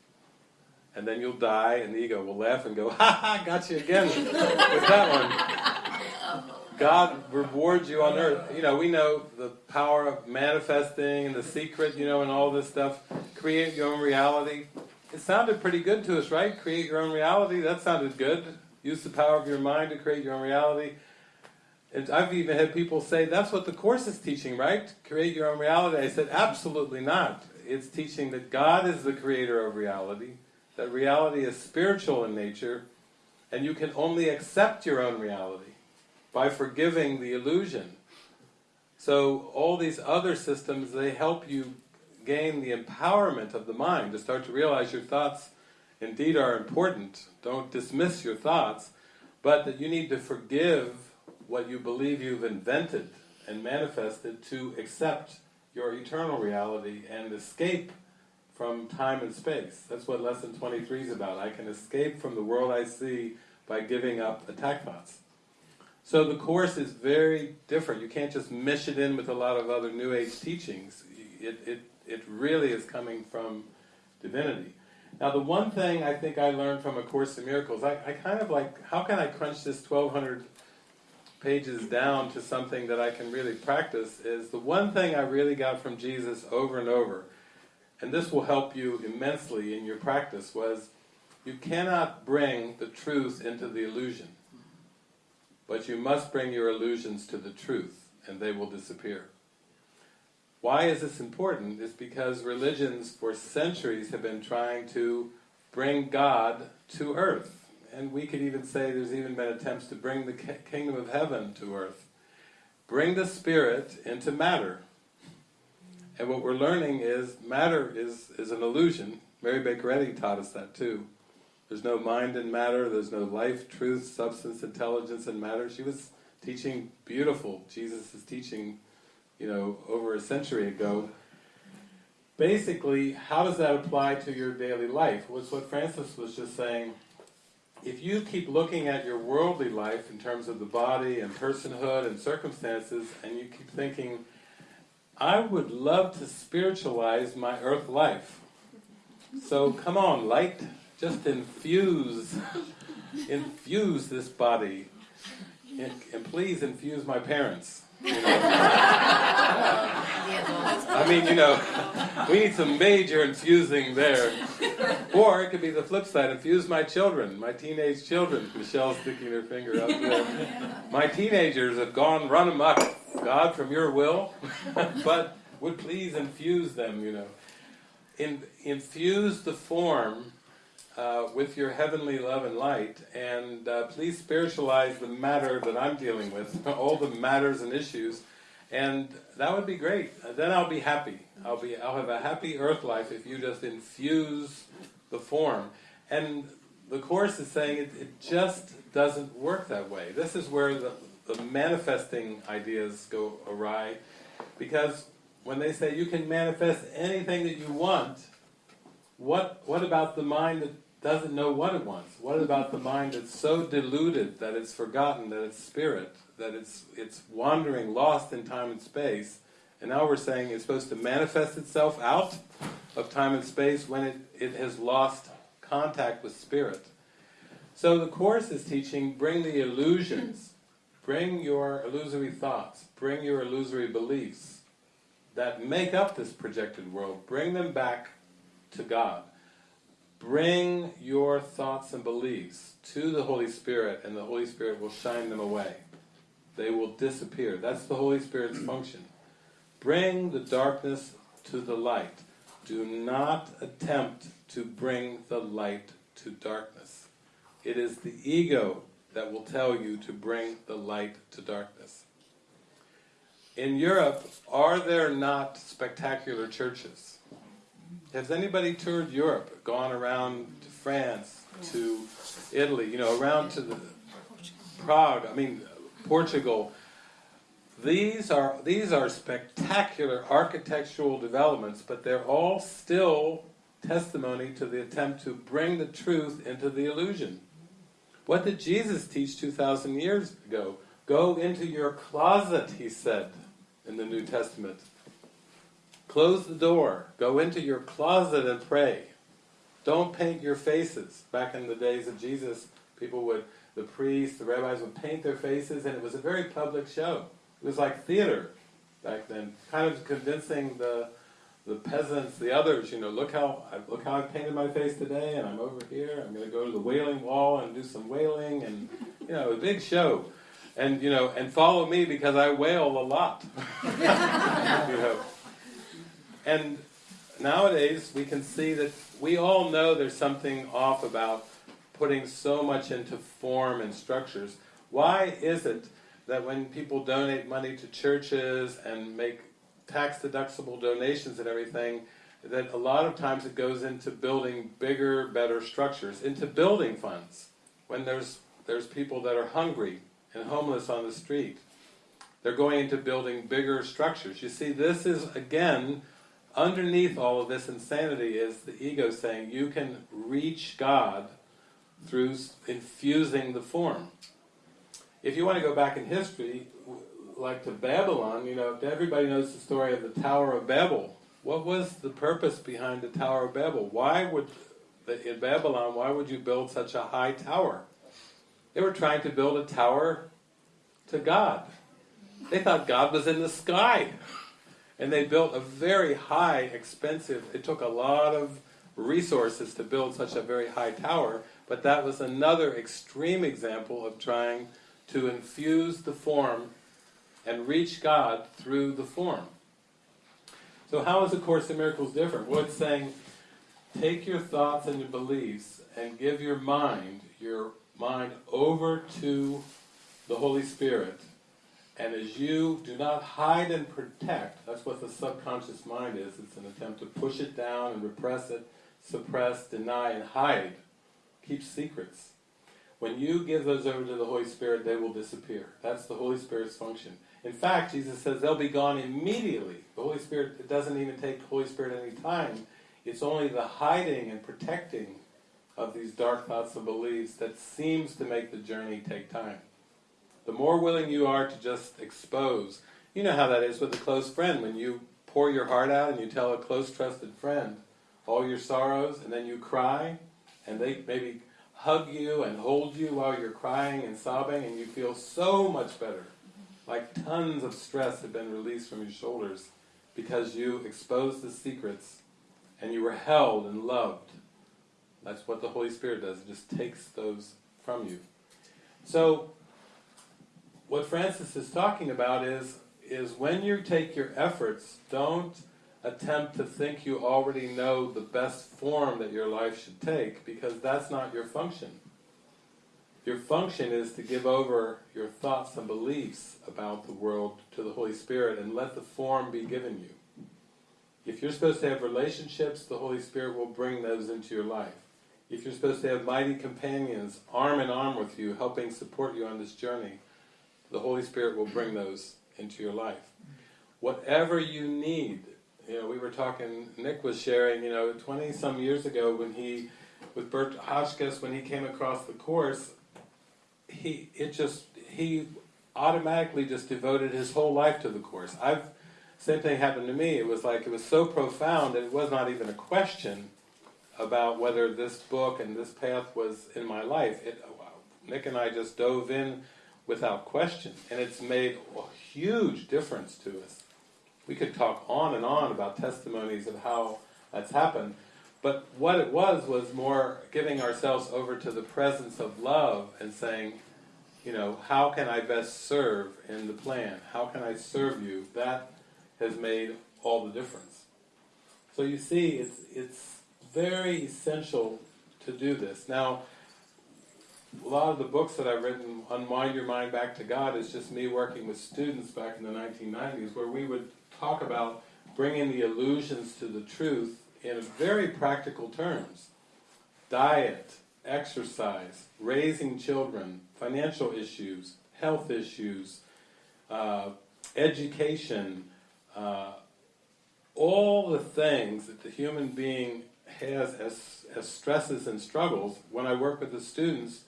And then you'll die, and the ego will laugh and go, <laughs> ha ha, got you again with that one. God rewards you on earth. You know, we know the power of manifesting and the secret, you know, and all this stuff. Create your own reality. It sounded pretty good to us, right? Create your own reality. That sounded good. Use the power of your mind to create your own reality. And I've even had people say, that's what the Course is teaching, right? Create your own reality. I said, absolutely not. It's teaching that God is the creator of reality, that reality is spiritual in nature, and you can only accept your own reality by forgiving the illusion. So all these other systems, they help you gain the empowerment of the mind to start to realize your thoughts indeed are important. Don't dismiss your thoughts, but that you need to forgive what you believe you've invented and manifested to accept your eternal reality and escape from time and space. That's what lesson 23 is about. I can escape from the world I see by giving up attack thoughts. So the Course is very different. You can't just mish it in with a lot of other New Age teachings. It, it, it really is coming from divinity. Now the one thing I think I learned from A Course in Miracles, I, I kind of like, how can I crunch this 1200 pages down to something that I can really practice, is the one thing I really got from Jesus over and over, and this will help you immensely in your practice, was you cannot bring the truth into the illusion. But you must bring your illusions to the truth, and they will disappear. Why is this important? It's because religions for centuries have been trying to bring God to earth. And we could even say there's even been attempts to bring the kingdom of heaven to earth. Bring the spirit into matter. And what we're learning is matter is, is an illusion. Mary Baker Eddy taught us that too. There's no mind in matter, there's no life, truth, substance, intelligence in matter. She was teaching beautiful, Jesus is teaching, you know, over a century ago. Basically, how does that apply to your daily life? Was what Frances was just saying. If you keep looking at your worldly life in terms of the body and personhood and circumstances, and you keep thinking, I would love to spiritualize my earth life. So come on, light, just infuse, <laughs> infuse this body and, and please infuse my parents. I mean, you know, <laughs> we need some major infusing there. Or it could be the flip side, infuse my children, my teenage children. Michelle's sticking her finger up there. My teenagers have gone run amok. God, from your will, <laughs> but would please infuse them, you know. In, infuse the form uh, with your heavenly love and light, and uh, please spiritualize the matter that I'm dealing with, <laughs> all the matters and issues, and that would be great. Uh, then I'll be happy. I'll be. I'll have a happy earth life if you just infuse the form. And the course is saying it, it just doesn't work that way. This is where the, the manifesting ideas go awry, because when they say you can manifest anything that you want, what what about the mind that doesn't know what it wants? What about the mind that's so deluded that it's forgotten that it's spirit, that it's it's wandering, lost in time and space? And now we're saying it's supposed to manifest itself out of time and space when it, it has lost contact with spirit. So the Course is teaching, bring the illusions, bring your illusory thoughts, bring your illusory beliefs that make up this projected world, bring them back to God. Bring your thoughts and beliefs to the Holy Spirit and the Holy Spirit will shine them away. They will disappear. That's the Holy Spirit's <clears throat> function. Bring the darkness to the light. Do not attempt to bring the light to darkness. It is the ego that will tell you to bring the light to darkness. In Europe, are there not spectacular churches? Has anybody toured Europe, gone around to France, to Italy, you know, around to the Prague, I mean, Portugal? These are, these are spectacular architectural developments, but they're all still testimony to the attempt to bring the truth into the illusion. What did Jesus teach 2,000 years ago? Go into your closet, he said in the New Testament. Close the door. Go into your closet and pray. Don't paint your faces. Back in the days of Jesus, people would, the priests, the rabbis would paint their faces, and it was a very public show. It was like theater back then, kind of convincing the the peasants, the others, you know, look how look how I painted my face today, and I'm over here. I'm going to go to the Wailing Wall and do some wailing, and you know, a big show, and you know, and follow me because I wail a lot, <laughs> you know. And nowadays we can see that we all know there's something off about putting so much into form and structures. Why is it that when people donate money to churches and make tax deductible donations and everything, that a lot of times it goes into building bigger, better structures, into building funds. When there's there's people that are hungry and homeless on the street, they're going into building bigger structures. You see, this is again underneath all of this insanity is the ego saying you can reach God through infusing the form. If you want to go back in history, like to Babylon, you know, everybody knows the story of the Tower of Babel. What was the purpose behind the Tower of Babel? Why would, in Babylon, why would you build such a high tower? They were trying to build a tower to God. They thought God was in the sky. And they built a very high, expensive, it took a lot of resources to build such a very high tower, but that was another extreme example of trying to infuse the form and reach God through the form. So how is A Course in Miracles different? Well, it's saying, take your thoughts and your beliefs and give your mind, your mind over to the Holy Spirit. And as you do not hide and protect, that's what the subconscious mind is, it's an attempt to push it down and repress it, suppress, deny, and hide. Keep secrets. When you give those over to the Holy Spirit, they will disappear. That's the Holy Spirit's function. In fact, Jesus says they'll be gone immediately. The Holy Spirit, it doesn't even take the Holy Spirit any time. It's only the hiding and protecting of these dark thoughts and beliefs that seems to make the journey take time. The more willing you are to just expose, you know how that is with a close friend. When you pour your heart out and you tell a close trusted friend all your sorrows and then you cry and they maybe hug you and hold you while you're crying and sobbing, and you feel so much better. Like tons of stress have been released from your shoulders because you exposed the secrets and you were held and loved. That's what the Holy Spirit does, it just takes those from you. So, what Frances is talking about is, is when you take your efforts, don't attempt to think you already know the best form that your life should take, because that's not your function. Your function is to give over your thoughts and beliefs about the world to the Holy Spirit and let the form be given you. If you're supposed to have relationships, the Holy Spirit will bring those into your life. If you're supposed to have mighty companions, arm in arm with you, helping support you on this journey, the Holy Spirit will bring those into your life. Whatever you need, you know, we were talking, Nick was sharing, you know, 20 some years ago when he, with Bert Hotchkiss, when he came across the Course, he, it just, he automatically just devoted his whole life to the Course. I've, same thing happened to me. It was like, it was so profound that it was not even a question about whether this book and this path was in my life. It, uh, Nick and I just dove in without question, and it's made a huge difference to us. We could talk on and on about testimonies of how that's happened, but what it was was more giving ourselves over to the presence of love and saying, you know, how can I best serve in the plan? How can I serve you? That has made all the difference. So you see, it's, it's very essential to do this. Now, a lot of the books that I've written, Unwind Your Mind Back to God, is just me working with students back in the 1990s, where we would talk about bringing the illusions to the truth in very practical terms. Diet, exercise, raising children, financial issues, health issues, uh, education, uh, all the things that the human being has as, as stresses and struggles, when I work with the students,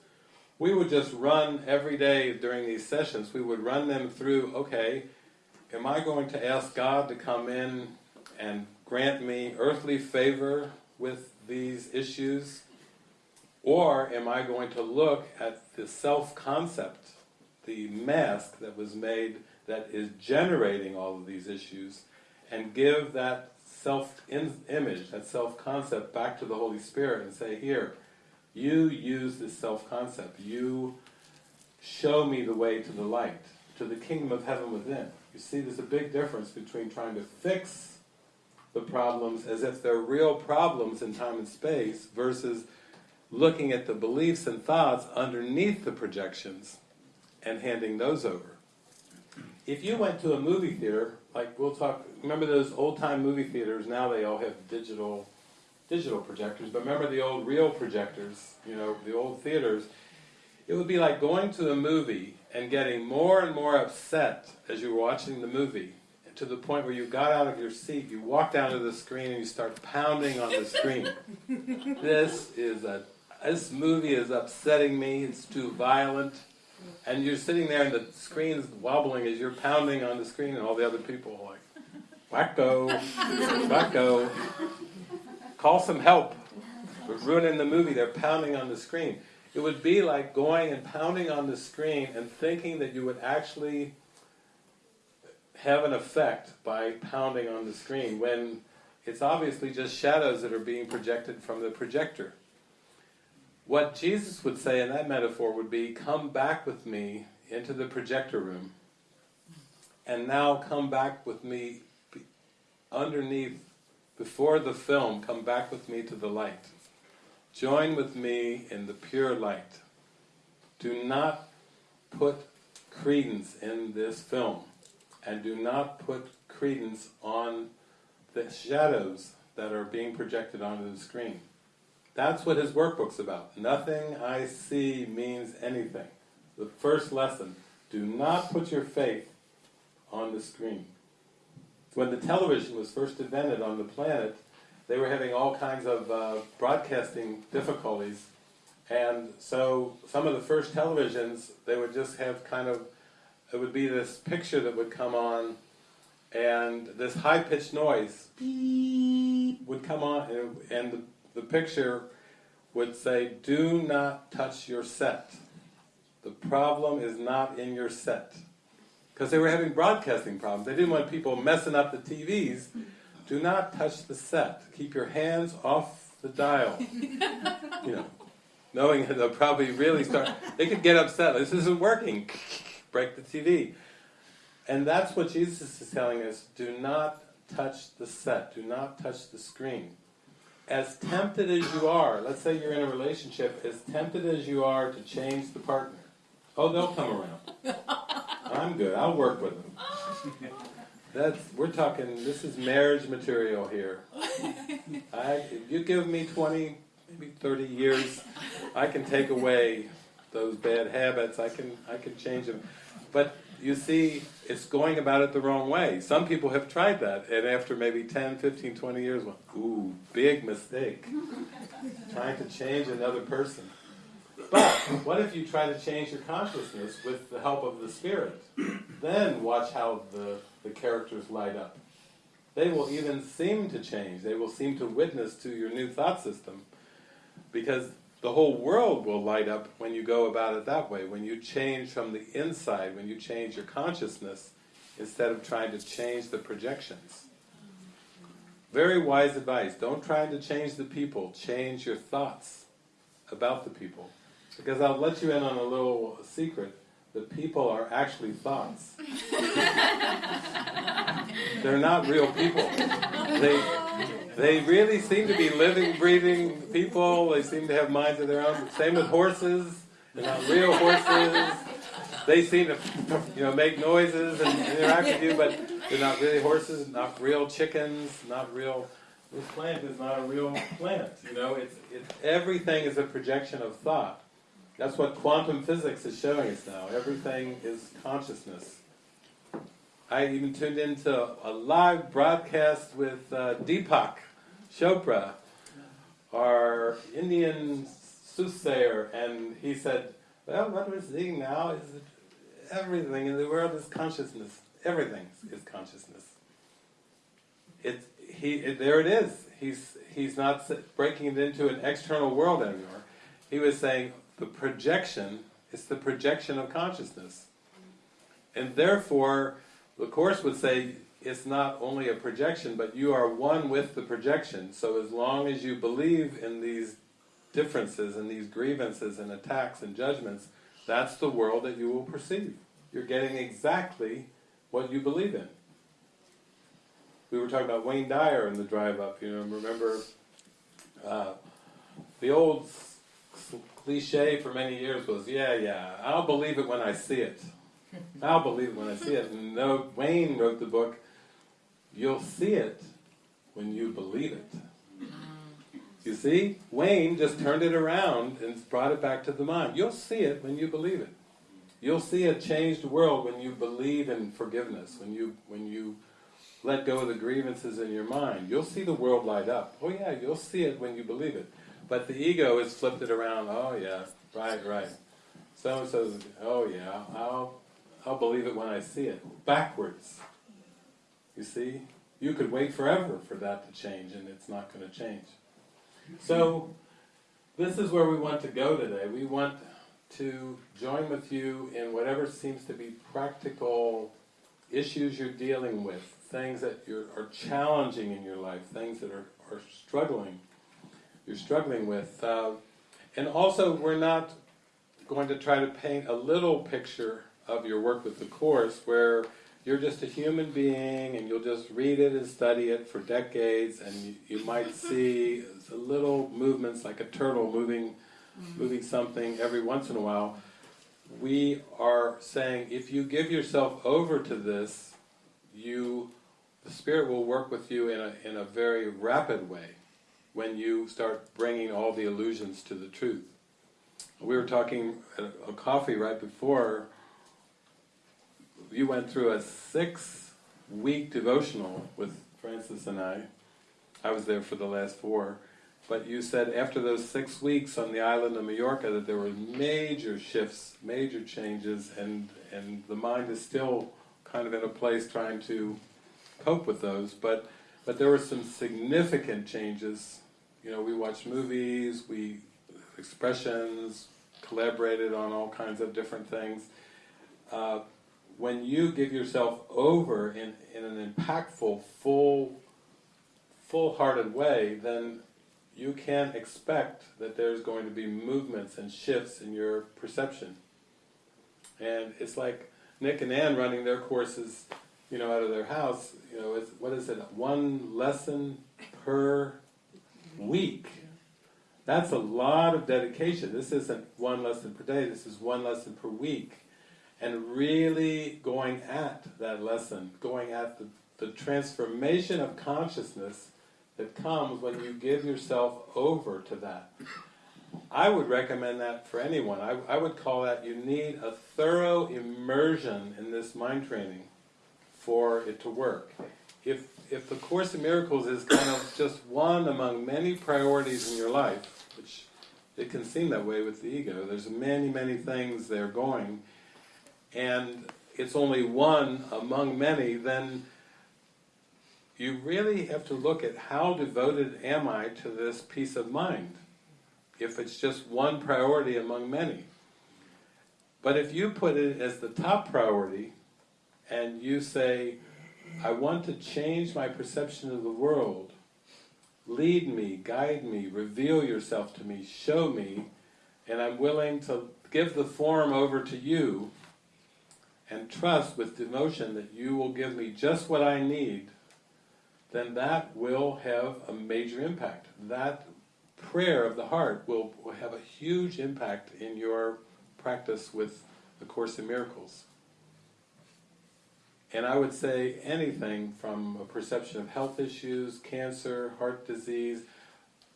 we would just run every day during these sessions, we would run them through, okay, am I going to ask God to come in and grant me earthly favor with these issues? Or am I going to look at the self-concept, the mask that was made that is generating all of these issues, and give that self-image, that self-concept back to the Holy Spirit and say, here, you use this self-concept, you show me the way to the light, to the kingdom of heaven within. You see, there's a big difference between trying to fix the problems as if they're real problems in time and space versus looking at the beliefs and thoughts underneath the projections and handing those over. If you went to a movie theater, like we'll talk, remember those old-time movie theaters, now they all have digital digital projectors, but remember the old reel projectors, you know, the old theaters, it would be like going to a movie and getting more and more upset as you were watching the movie to the point where you got out of your seat, you walk down to the screen and you start pounding on the screen. <laughs> this is a this movie is upsetting me, it's too violent. And you're sitting there and the screen's wobbling as you're pounding on the screen and all the other people are like, wacko, wacko, call some help. We're ruining the movie, they're pounding on the screen. It would be like going and pounding on the screen and thinking that you would actually have an effect by pounding on the screen when it's obviously just shadows that are being projected from the projector. What Jesus would say in that metaphor would be, come back with me into the projector room, and now come back with me underneath, before the film, come back with me to the light. Join with me in the pure light. Do not put credence in this film, and do not put credence on the shadows that are being projected onto the screen. That's what his workbook's about. Nothing I see means anything. The first lesson, do not put your faith on the screen. When the television was first invented on the planet, they were having all kinds of uh, broadcasting difficulties, and so some of the first televisions, they would just have kind of, it would be this picture that would come on, and this high-pitched noise would come on, and, and the the picture would say, do not touch your set. The problem is not in your set. Because they were having broadcasting problems. They didn't want people messing up the TVs. Do not touch the set. Keep your hands off the dial. <laughs> You know, knowing that they'll probably really start, they could get upset. This isn't working. Break the TV. And that's what Jesus is telling us. Do not touch the set. Do not touch the screen. As tempted as you are, let's say you're in a relationship, as tempted as you are to change the partner, oh, they'll come around. <laughs> I'm good. I'll work with them. That's we're talking. This is marriage material here. I, if you give me 20, maybe 30 years, I can take away those bad habits. I can I can change them. But you see, it's going about it the wrong way. Some people have tried that, and after maybe 10, 15, 20 years, ooh, big mistake. Trying to change another person. But what if you try to change your consciousness with the help of the Spirit? Then watch how the, the characters light up. They will even seem to change. They will seem to witness to your new thought system because the whole world will light up when you go about it that way. When you change from the inside, when you change your consciousness instead of trying to change the projections. Very wise advice. Don't try to change the people, change your thoughts about the people. Because I'll let you in on a little secret. The people are actually thoughts. <laughs> They're not real people. They, they really seem to be living, breathing people. They seem to have minds of their own. Same with horses. They're not real horses. They seem to, you know, make noises and interact with you, but they're not really horses, not real chickens, not real. This plant is not a real plant. You know, it's, it's everything is a projection of thought. That's what quantum physics is showing us now. Everything is consciousness. I even tuned into a live broadcast with uh, Deepak Chopra, our Indian soothsayer, and he said, well, what we're seeing now is everything in the world is consciousness. Everything is consciousness. It, he, it, there it is. He's, he's not breaking it into an external world anymore. He was saying the projection, it's the projection of consciousness. And therefore, the Course would say it's not only a projection, but you are one with the projection. So as long as you believe in these differences and these grievances and attacks and judgments, that's the world that you will perceive. You're getting exactly what you believe in. We were talking about Wayne Dyer in the drive up, you know, remember uh, the old cliche for many years was, yeah, yeah, I'll believe it when I see it. <laughs> I'll believe it when I see it. And no, Wayne wrote the book, You'll see it when you believe it. You see? Wayne just turned it around and brought it back to the mind. You'll see it when you believe it. You'll see a changed world when you believe in forgiveness, when you when you let go of the grievances in your mind. You'll see the world light up. Oh yeah, you'll see it when you believe it. But the ego has flipped it around. Oh yeah, right, right. So and says, oh yeah, I'll I'll believe it when I see it. Backwards. You see? You could wait forever for that to change and it's not going to change. So, this is where we want to go today. We want to join with you in whatever seems to be practical issues you're dealing with, things that are challenging in your life, things that are, are struggling, you're struggling with. Uh, and also, we're not going to try to paint a little picture of your work with the Course where you're just a human being and you'll just read it and study it for decades and you, you might <laughs> see little movements like a turtle moving, moving something every once in a while. We are saying if you give yourself over to this, you, the Spirit will work with you in a, in a very rapid way when you start bringing all the illusions to the truth. We were talking at a coffee right before you went through a six-week devotional with Frances and I. I was there for the last four. But you said after those six weeks on the island of Majorca that there were major shifts, major changes, and, and the mind is still kind of in a place trying to cope with those. But, but there were some significant changes. You know, we watched movies, we expressions, collaborated on all kinds of different things. Uh, when you give yourself over in, in an impactful, full, full-hearted way, then you can expect that there's going to be movements and shifts in your perception. And it's like Nick and Ann running their courses, you know, out of their house, you know, what is it, one lesson per week. That's a lot of dedication. This isn't one lesson per day, this is one lesson per week. And really going at that lesson, going at the, the transformation of consciousness that comes when you give yourself over to that. I would recommend that for anyone. I, I would call that you need a thorough immersion in this mind training for it to work. If, if the Course in Miracles is kind of just one among many priorities in your life, which it can seem that way with the ego, there's many, many things there going, and it's only one among many, then you really have to look at how devoted am I to this peace of mind, if it's just one priority among many. But if you put it as the top priority, and you say, I want to change my perception of the world, lead me, guide me, reveal yourself to me, show me, and I'm willing to give the form over to you, and trust with devotion that you will give me just what I need, then that will have a major impact. That prayer of the heart will, will have a huge impact in your practice with the Course in Miracles. And I would say anything from a perception of health issues, cancer, heart disease,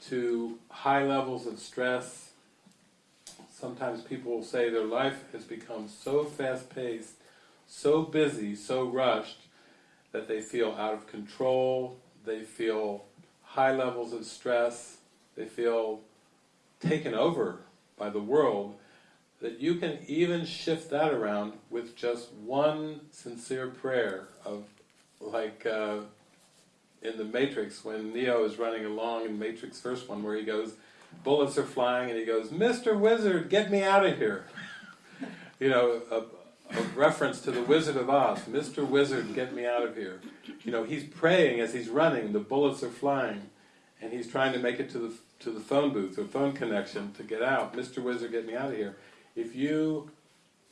to high levels of stress. Sometimes people will say their life has become so fast-paced, so busy, so rushed, that they feel out of control, they feel high levels of stress, they feel taken over by the world, that you can even shift that around with just one sincere prayer of, like uh, in the Matrix, when Neo is running along in Matrix first one, where he goes, bullets are flying, and he goes, Mr. Wizard, get me out of here! you know, a, a reference to the Wizard of Oz, Mr. Wizard, get me out of here. You know, he's praying as he's running, the bullets are flying, and he's trying to make it to the to the phone booth or phone connection to get out. Mr. Wizard, get me out of here. If you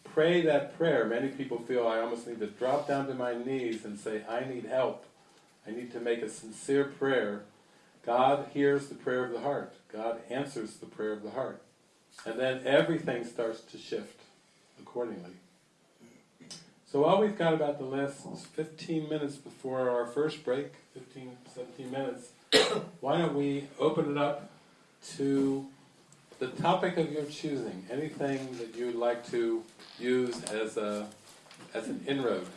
pray that prayer, many people feel I almost need to drop down to my knees and say, I need help. I need to make a sincere prayer. God hears the prayer of the heart. God answers the prayer of the heart. And then everything starts to shift accordingly. So all we've got about the last 15 minutes before our first break, 15, 17 minutes, <coughs> why don't we open it up to the topic of your choosing, anything that you'd like to use as a as an inroad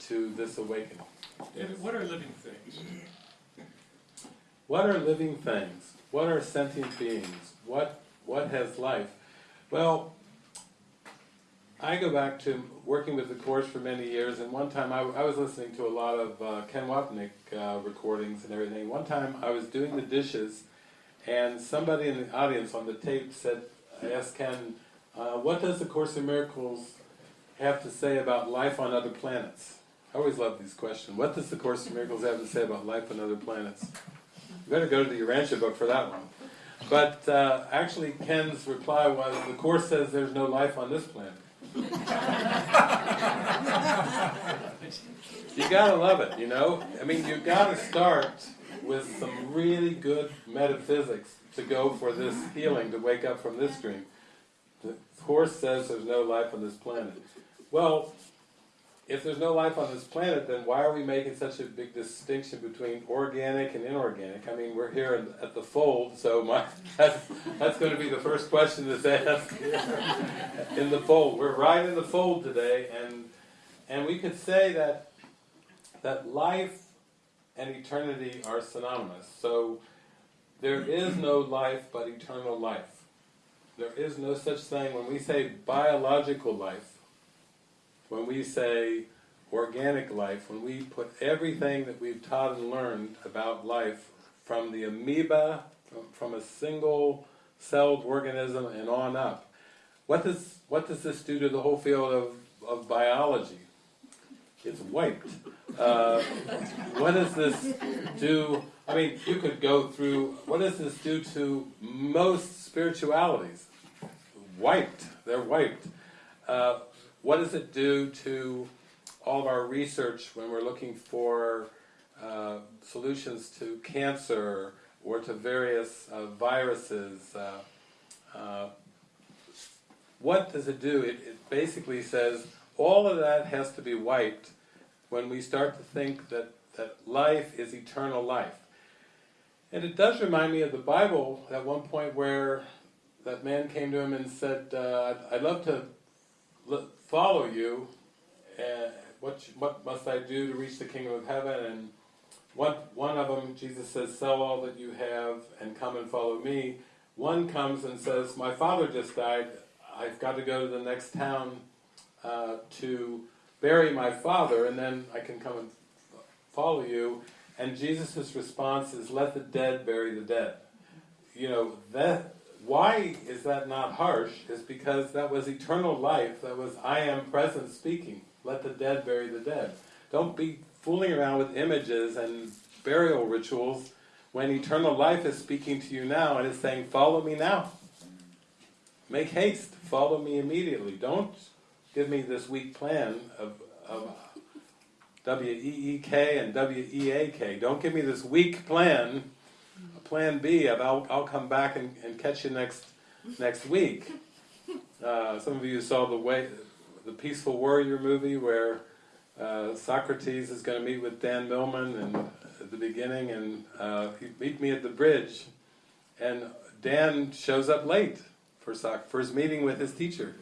to this awakening. David, what are living things? What are living things? What are sentient beings? What what has life? Well, I go back to working with the Course for many years, and one time I, I was listening to a lot of uh, Ken Wapnick uh, recordings and everything. One time I was doing the dishes, and somebody in the audience on the tape said, I asked Ken, uh, what does the Course in Miracles have to say about life on other planets? I always love these questions. What does the Course in Miracles have to say about life on other planets? You better go to the Urantia book for that one. But uh, actually Ken's reply was, the Course says there's no life on this planet. <laughs> you gotta love it, you know? I mean, you gotta start with some really good metaphysics to go for this healing, to wake up from this dream. The Course says there's no life on this planet. Well, if there's no life on this planet, then why are we making such a big distinction between organic and inorganic? I mean, we're here at the fold, so my, <laughs> that's, that's going to be the first question that's asked <laughs> in the fold. We're right in the fold today, and and we could say that that life and eternity are synonymous. So there is no life but eternal life. There is no such thing, when we say biological life, when we say organic life, when we put everything that we've taught and learned about life from the amoeba, from, from a single celled organism and on up. What does, what does this do to the whole field of, of biology? It's wiped. Uh, what does this do? I mean, you could go through, what does this do to most spiritualities? Wiped. They're wiped. Uh, what does it do to all of our research when we're looking for uh, solutions to cancer or to various uh, viruses? Uh, uh, what does it do? It, it basically says all of that has to be wiped when we start to think that, that life is eternal life. And it does remind me of the Bible at one point where that man came to him and said, uh, I'd, love to follow you, and what, what must I do to reach the kingdom of heaven? And one, one of them, Jesus says, sell all that you have and come and follow me. One comes and says, my father just died, I've got to go to the next town uh, to bury my father, and then I can come and follow you. And Jesus' response is, let the dead bury the dead. You know, that, why is that not harsh? Is because that was eternal life, that was I am present speaking. Let the dead bury the dead. Don't be fooling around with images and burial rituals when eternal life is speaking to you now and is saying, follow me now. Make haste, follow me immediately. Don't give me this week plan of, of W-E-E-K and W-E-A-K. Don't give me this weak plan, plan B of I'll, I'll come back and, and catch you next, next week. Uh, some of you saw the way, the Peaceful Warrior movie where uh, Socrates is going to meet with Dan Millman and at the beginning and uh, he meet me at the bridge and Dan shows up late for, Soc- for his meeting with his teacher.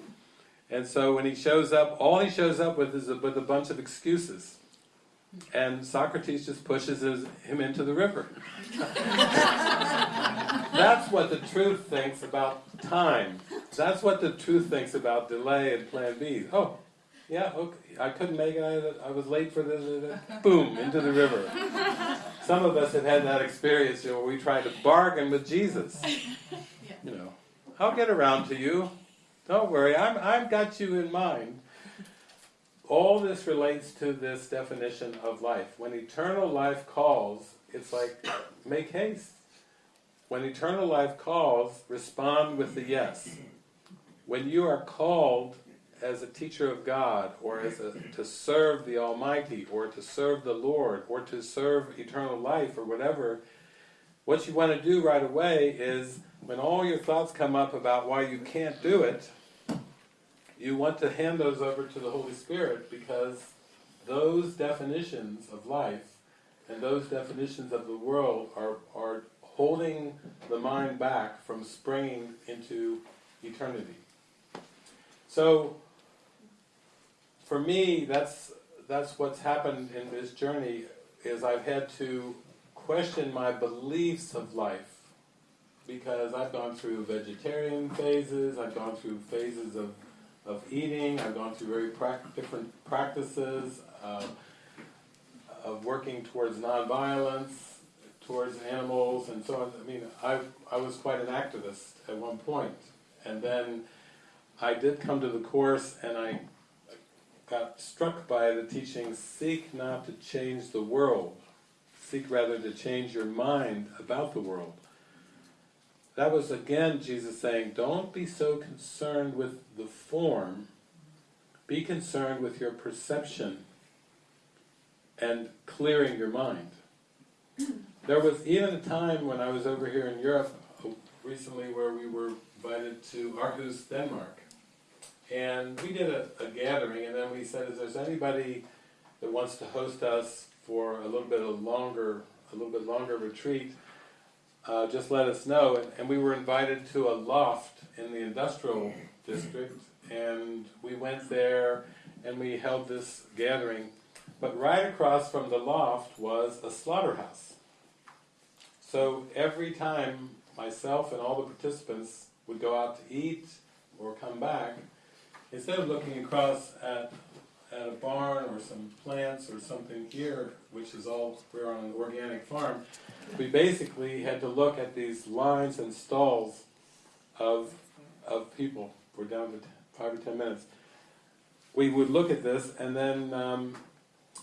And so when he shows up, all he shows up with is a, with a bunch of excuses. And Socrates just pushes his, him into the river. <laughs> That's what the truth thinks about time. That's what the truth thinks about delay and plan B. Oh, yeah, okay. I couldn't make it, I, I was late for the, boom, into the river. Some of us have had that experience, you know, where we tried to bargain with Jesus. <laughs> You know, I'll get around to you. Don't worry, I'm, I've got you in mind. All this relates to this definition of life. When eternal life calls, it's like, make haste. When eternal life calls, respond with the yes. When you are called as a teacher of God, or as a, to serve the Almighty, or to serve the Lord, or to serve eternal life, or whatever, what you want to do right away is, when all your thoughts come up about why you can't do it, you want to hand those over to the Holy Spirit because those definitions of life and those definitions of the world are, are holding the mind back from springing into eternity. So, for me, that's, that's what's happened in this journey, is I've had to question my beliefs of life because I've gone through vegetarian phases, I've gone through phases of of eating. I've gone through very prac- different practices uh, of working towards nonviolence, towards animals, and so on. I mean, I I was quite an activist at one point, and then I did come to the course, and I got struck by the teaching: seek not to change the world, seek rather to change your mind about the world. That was again Jesus saying, don't be so concerned with the form, be concerned with your perception and clearing your mind. There was even a time when I was over here in Europe uh, recently where we were invited to Aarhus, Denmark. And we did a, a gathering and then we said, if there's anybody that wants to host us for a little bit of longer, a little bit longer retreat, uh, just let us know. And, and we were invited to a loft in the industrial district, and we went there and we held this gathering. But right across from the loft was a slaughterhouse. So every time myself and all the participants would go out to eat or come back, instead of looking across at at a barn or some plants or something here, which is all, we're on an organic farm, we basically had to look at these lines and stalls of of people. We're down to five or ten minutes. We would look at this, and then um,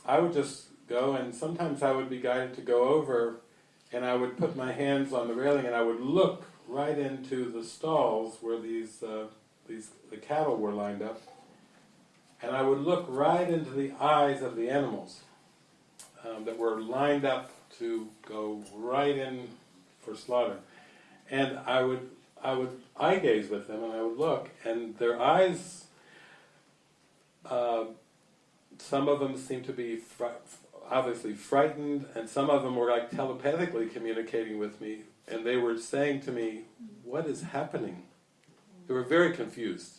I would just go, and sometimes I would be guided to go over, and I would put my hands on the railing, and I would look right into the stalls where these uh, these the cattle were lined up, and I would look right into the eyes of the animals um, that were lined up to go right in for slaughter, and I would I would eye gaze with them, and I would look, and their eyes. Uh, some of them seemed to be obviously frightened, and some of them were like telepathically communicating with me, and they were saying to me, "What is happening?" They were very confused,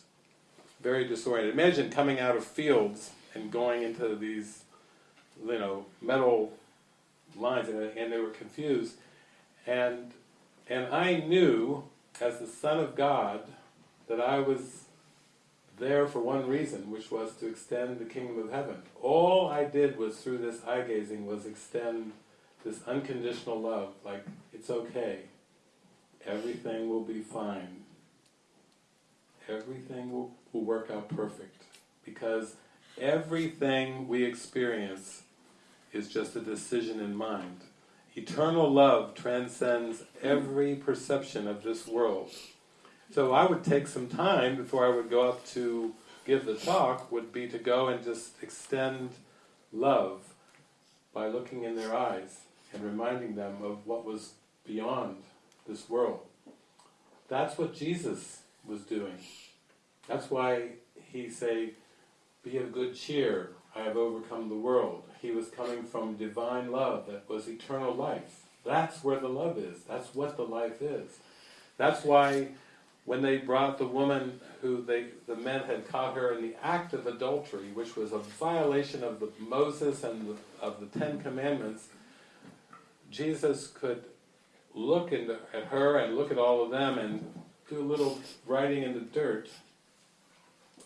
very disoriented. Imagine coming out of fields and going into these, you know, metal lines, and, and they were confused, and and I knew, as the Son of God, that I was there for one reason, which was to extend the kingdom of heaven. All I did was through this eye gazing was extend this unconditional love, like it's okay, everything will be fine, everything will, will work out perfect, because everything we experience is just a decision in mind. Eternal love transcends every perception of this world. So I would take some time before I would go up to give the talk, would be to go and just extend love by looking in their eyes and reminding them of what was beyond this world. That's what Jesus was doing. That's why he said, be of good cheer, I have overcome the world. He was coming from divine love that was eternal life. That's where the love is. That's what the life is. That's why when they brought the woman who they, the men had caught her in the act of adultery, which was a violation of the Moses and the, of the Ten Commandments, Jesus could look into, at her and look at all of them and do a little writing in the dirt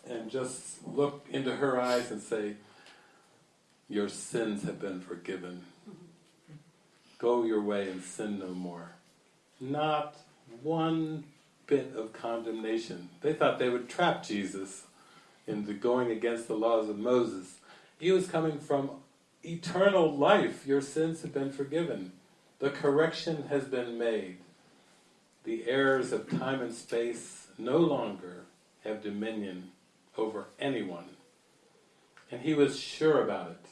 and just look into her eyes and say, your sins have been forgiven. Go your way and sin no more. Not one bit of condemnation. They thought they would trap Jesus into going against the laws of Moses. He was coming from eternal life. Your sins have been forgiven. The correction has been made. The errors of time and space no longer have dominion over anyone. And he was sure about it.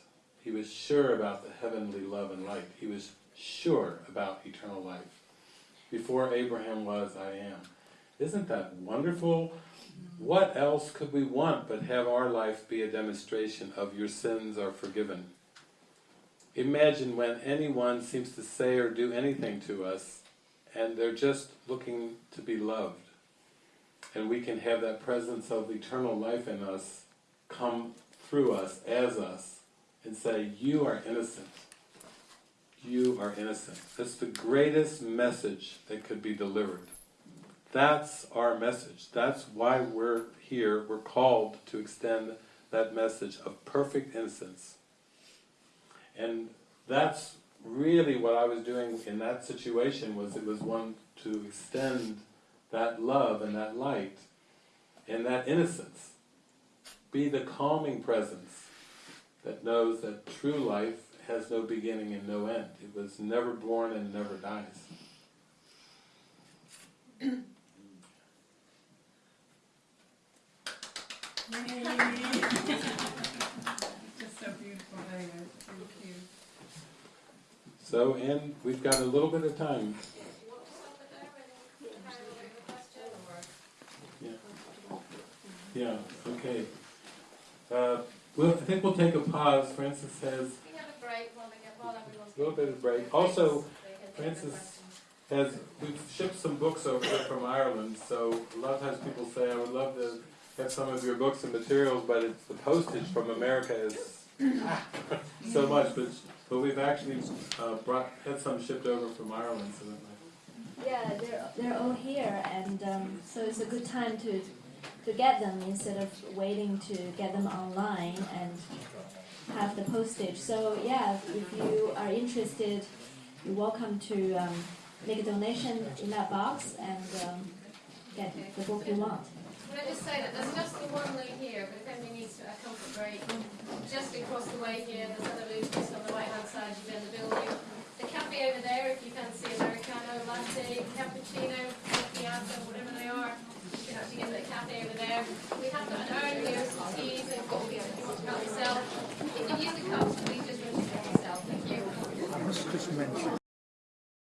He was sure about the heavenly love and light. He was sure about eternal life. Before Abraham was, I am. Isn't that wonderful? What else could we want but have our life be a demonstration of your sins are forgiven? Imagine when anyone seems to say or do anything to us and they're just looking to be loved. And we can have that presence of eternal life in us come through us, as us, and say, you are innocent. You are innocent. That's the greatest message that could be delivered. That's our message. That's why we're here. We're called to extend that message of perfect innocence. And that's really what I was doing in that situation was it was one to extend that love and that light and that innocence. Be the calming presence that knows that true life has no beginning and no end. It was never born and never dies. <laughs> Just so beautiful. So, and we've got a little bit of time. Want to stop it there and carry on with the question, or? Yeah, okay. Uh, well, I think we'll take a pause. Frances says, We have a break while we get, while everyone's. a little bit of break. Also, drinks, they can take their Frances- has we've shipped some books over from Ireland, so a lot of times people say, I would love to have some of your books and materials, but it's the postage from America is <laughs> so much, but but we've actually uh, brought had some shipped over from Ireland, so that might Yeah, they're they're all here, and um, so it's a good time to to get them instead of waiting to get them online and have the postage. So yeah, if you are interested, you're welcome to um, make a donation in that box, and um, get the book you want. Can I just say that there's just the one loo here, but if anybody needs a comfort break, just across the way here, there's another loos just on the right-hand side, you've been the building. The cafe over there, if you fancy Americano, latte, cappuccino, macchiato, whatever they are, you can actually get the cafe over there. We have got an urn here, some teas and coffee if you want to help yourself. If you use the cups, please just rinse yourself. Thank you. I must just mention.